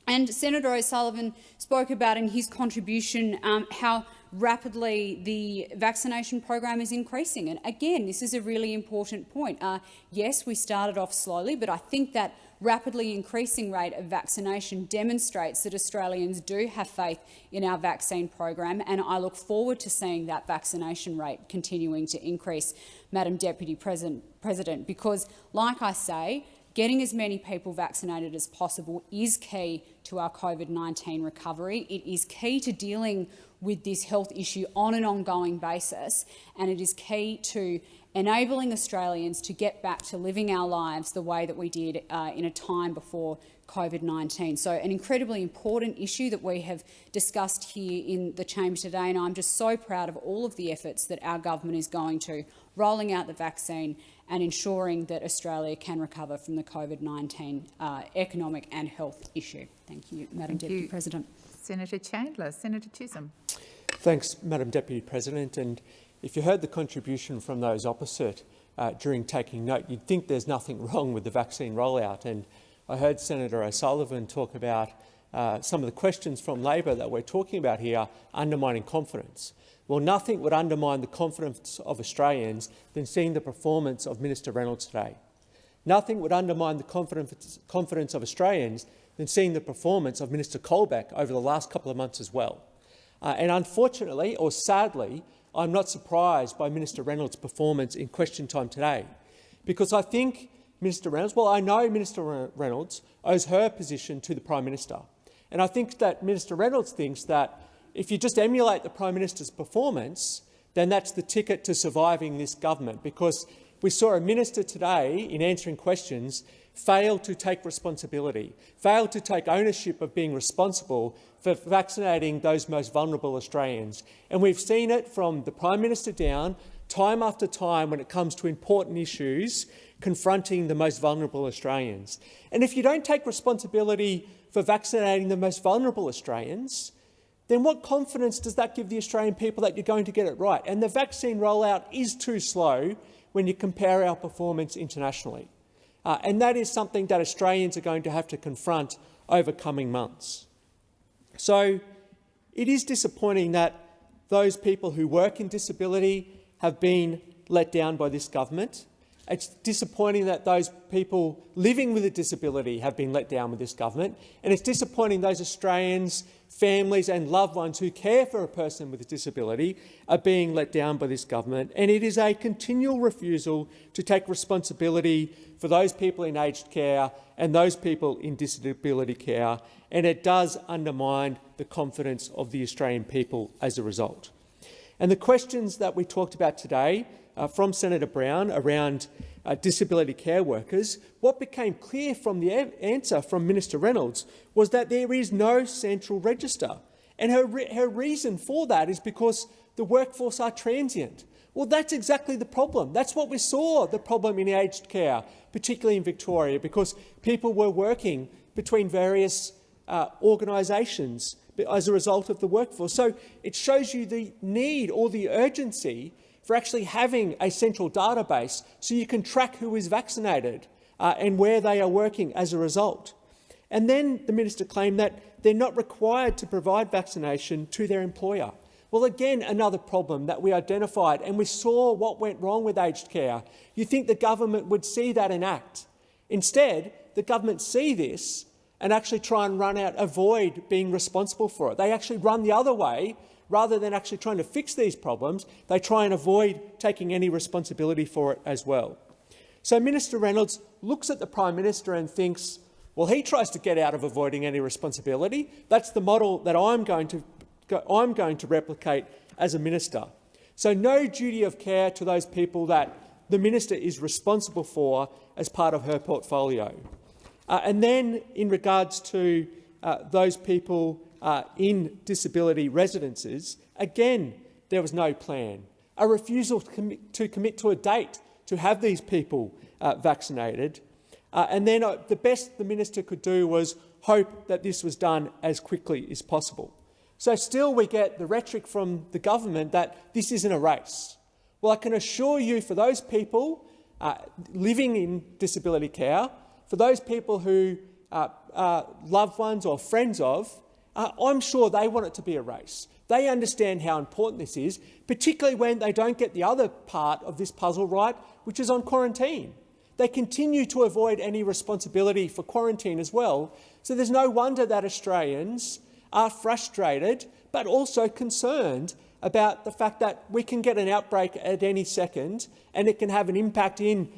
And Senator O'Sullivan spoke about in his contribution um, how rapidly the vaccination program is increasing. And again, this is a really important point. Uh, yes, we started off slowly, but I think that rapidly increasing rate of vaccination demonstrates that Australians do have faith in our vaccine program, and I look forward to seeing that vaccination rate continuing to increase, Madam Deputy President, because, like I say, Getting as many people vaccinated as possible is key to our COVID-19 recovery. It is key to dealing with this health issue on an ongoing basis, and it is key to enabling Australians to get back to living our lives the way that we did uh, in a time before COVID-19. So an incredibly important issue that we have discussed here in the chamber today, and I'm just so proud of all of the efforts that our government is going to, rolling out the vaccine and ensuring that Australia can recover from the COVID-19 uh, economic and health issue. Thank you, Madam Thank Deputy you. President. Senator Chandler. Senator Chisholm. Thanks, Madam Deputy President. And if you heard the contribution from those opposite uh, during taking note, you'd think there's nothing *laughs* wrong with the vaccine rollout. And I heard Senator O'Sullivan talk about uh, some of the questions from Labor that we're talking about here undermining confidence. Well, nothing would undermine the confidence of Australians than seeing the performance of Minister Reynolds today. Nothing would undermine the confidence, confidence of Australians than seeing the performance of Minister Colbeck over the last couple of months as well. Uh, and unfortunately, or sadly, I'm not surprised by Minister Reynolds' performance in question time today, because I think Minister Reynolds, well, I know Minister Reynolds owes her position to the Prime Minister. And I think that Minister Reynolds thinks that if you just emulate the Prime Minister's performance, then that's the ticket to surviving this government, because we saw a minister today, in answering questions, fail to take responsibility, fail to take ownership of being responsible for vaccinating those most vulnerable Australians. And we've seen it from the Prime Minister down, time after time, when it comes to important issues confronting the most vulnerable Australians. And if you don't take responsibility for vaccinating the most vulnerable Australians, then what confidence does that give the Australian people that you're going to get it right? And the vaccine rollout is too slow when you compare our performance internationally. Uh, and that is something that Australians are going to have to confront over coming months. So it is disappointing that those people who work in disability have been let down by this government. It's disappointing that those people living with a disability have been let down with this government. And it's disappointing those Australians, families and loved ones who care for a person with a disability are being let down by this government. And it is a continual refusal to take responsibility for those people in aged care and those people in disability care. And it does undermine the confidence of the Australian people as a result. And the questions that we talked about today uh, from Senator Brown around uh, disability care workers, what became clear from the answer from Minister Reynolds was that there is no central register. And her, re her reason for that is because the workforce are transient. Well, that's exactly the problem. That's what we saw, the problem in aged care, particularly in Victoria, because people were working between various uh, organisations as a result of the workforce. So it shows you the need or the urgency for actually having a central database so you can track who is vaccinated uh, and where they are working as a result. And then the minister claimed that they're not required to provide vaccination to their employer. Well, again, another problem that we identified, and we saw what went wrong with aged care. You think the government would see that and act. Instead, the government see this and actually try and run out, avoid being responsible for it. They actually run the other way rather than actually trying to fix these problems, they try and avoid taking any responsibility for it as well. So Minister Reynolds looks at the Prime Minister and thinks, well, he tries to get out of avoiding any responsibility. That's the model that I'm going to, I'm going to replicate as a minister. So no duty of care to those people that the minister is responsible for as part of her portfolio. Uh, and then in regards to uh, those people uh, in disability residences, again, there was no plan. A refusal to commit to, commit to a date to have these people uh, vaccinated. Uh, and then uh, the best the minister could do was hope that this was done as quickly as possible. So still we get the rhetoric from the government that this isn't a race. Well, I can assure you for those people uh, living in disability care, for those people who uh, uh, loved ones or friends of, uh, I'm sure they want it to be a race. They understand how important this is, particularly when they don't get the other part of this puzzle right, which is on quarantine. they continue to avoid any responsibility for quarantine as well. So there's no wonder that Australians are frustrated but also concerned about the fact that we can get an outbreak at any second and it can have an impact in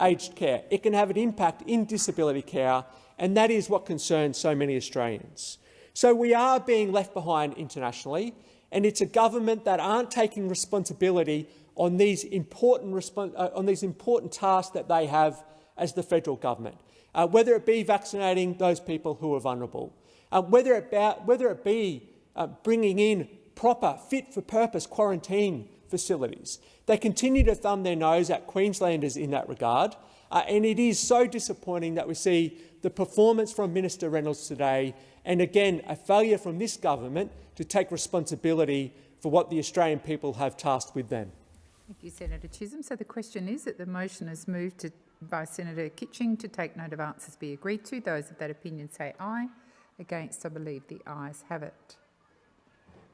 aged care, it can have an impact in disability care, and that is what concerns so many Australians. So we are being left behind internationally, and it's a government that aren't taking responsibility on these important, uh, on these important tasks that they have as the federal government, uh, whether it be vaccinating those people who are vulnerable, uh, whether, it whether it be uh, bringing in proper, fit-for-purpose quarantine facilities. They continue to thumb their nose at Queenslanders in that regard, uh, and it is so disappointing that we see the performance from Minister Reynolds today and, again, a failure from this government to take responsibility for what the Australian people have tasked with them. Thank you, Senator Chisholm. So the question is that the motion is moved to, by Senator Kitching to take note of answers be agreed to. Those of that opinion say aye. Against, I believe the ayes have it.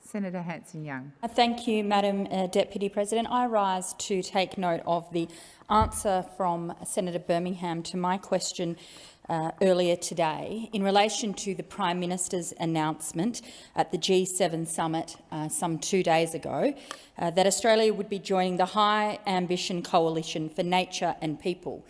Senator Hanson-Young. Uh, thank you, Madam uh, Deputy President. I rise to take note of the answer from Senator Birmingham to my question uh, earlier today in relation to the Prime Minister's announcement at the G7 summit uh, some two days ago uh, that Australia would be joining the High Ambition Coalition for Nature and People.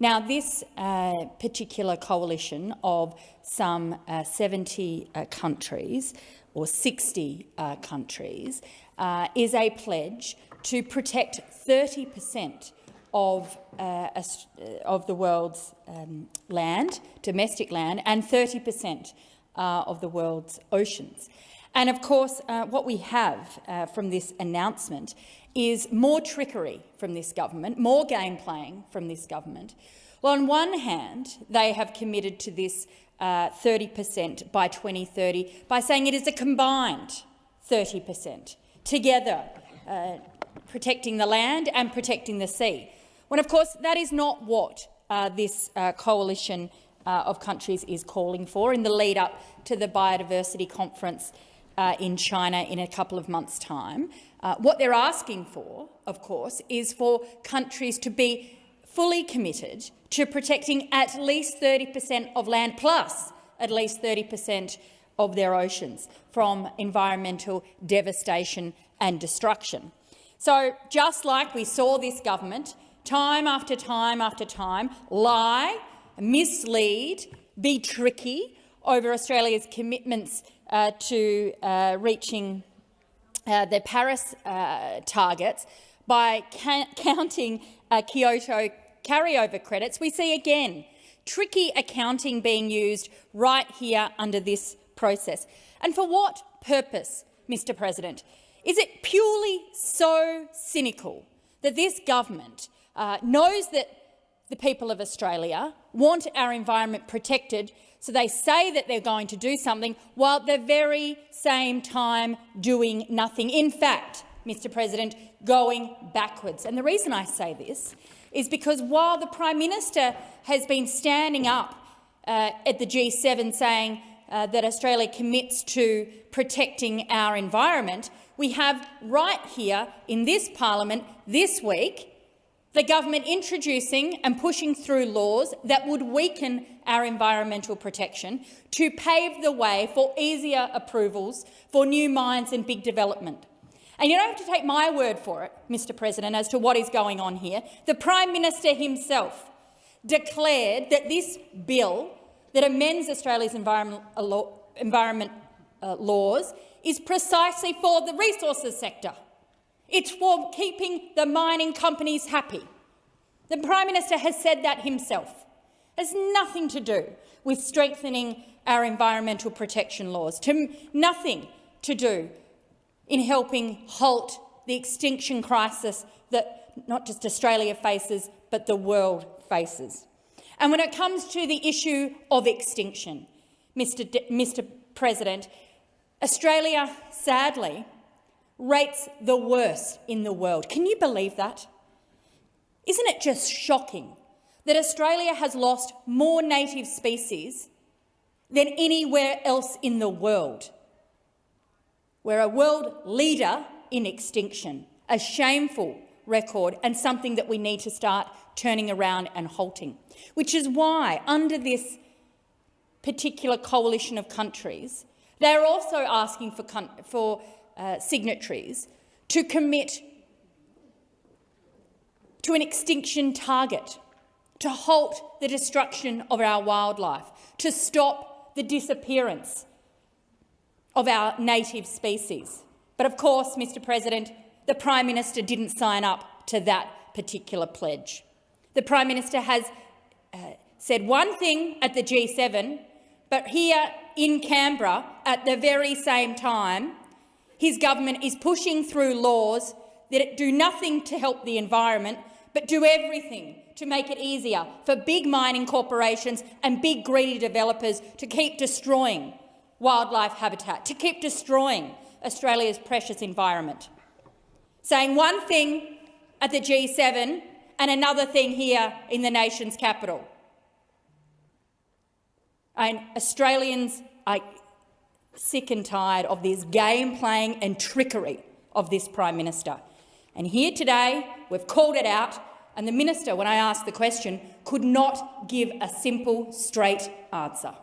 Now, this uh, particular coalition of some 70 countries or 60 uh, countries, uh, is a pledge to protect 30 per cent of, uh, uh, of the world's um, land, domestic land, and 30 per cent uh, of the world's oceans. And of course, uh, what we have from this announcement is more trickery from this government, more game playing from this government. Well, on one hand, they have committed to this 30% uh, by 2030 by saying it is a combined 30% together, uh, protecting the land and protecting the sea. When, of course, that is not what uh, this uh, coalition uh, of countries is calling for in the lead-up to the Biodiversity Conference uh, in China in a couple of months' time. what they're asking for, of course, is for countries to be fully committed to protecting at least 30 per cent of land plus at least 30 per cent of their oceans from environmental devastation and destruction. So just like we saw this government time after time after time lie, mislead, be tricky over Australia's commitments uh, to uh, reaching uh, the Paris uh, targets by counting uh, Kyoto carryover credits, we see again tricky accounting being used right here under this process. And for what purpose, Mr President? Is it purely so cynical that this government uh, knows that the people of Australia want our environment protected, so they say that they're going to do something while at the very same time doing nothing. In fact, Mr President, going backwards. And the reason I say this is because while the Prime Minister has been standing up uh, at the G7 saying uh, that Australia commits to protecting our environment, we have right here in this parliament this week the government introducing and pushing through laws that would weaken our environmental protection to pave the way for easier approvals for new mines and big development. And you don't have to take my word for it, Mr President, as to what is going on here. The Prime Minister himself declared that this bill that amends Australia's environment, uh, environment uh, laws is precisely for the resources sector. It's for keeping the mining companies happy. The Prime Minister has said that himself. It has nothing to do with strengthening our environmental protection laws, to nothing to do in helping halt the extinction crisis that not just Australia faces, but the world faces. And when it comes to the issue of extinction, Mr. D Mr. President, Australia, sadly, rates the worst in the world. Can you believe that? Isn't it just shocking that Australia has lost more native species than anywhere else in the world? We're a world leader in extinction, a shameful record and something that we need to start turning around and halting. Which is why, under this particular coalition of countries, they're also asking for, for uh, signatories to commit to an extinction target, to halt the destruction of our wildlife, to stop the disappearance of our native species. But of course, Mr President, the Prime Minister didn't sign up to that particular pledge. The Prime Minister has uh, said one thing at the G7, but here in Canberra, at the very same time, his government is pushing through laws that do nothing to help the environment, but do everything to make it easier for big mining corporations and big greedy developers to keep destroying wildlife habitat, to keep destroying Australia's precious environment. Saying one thing at the G7 and another thing here in the nation's capital. And Australians are sick and tired of this game playing and trickery of this Prime Minister. And here today, we've called it out, and the minister, when I asked the question, could not give a simple, straight answer.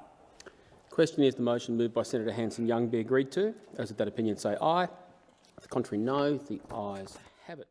The question is the motion moved by Senator Hanson-Young be agreed to. Those of that opinion say aye. The contrary, no. The ayes have it.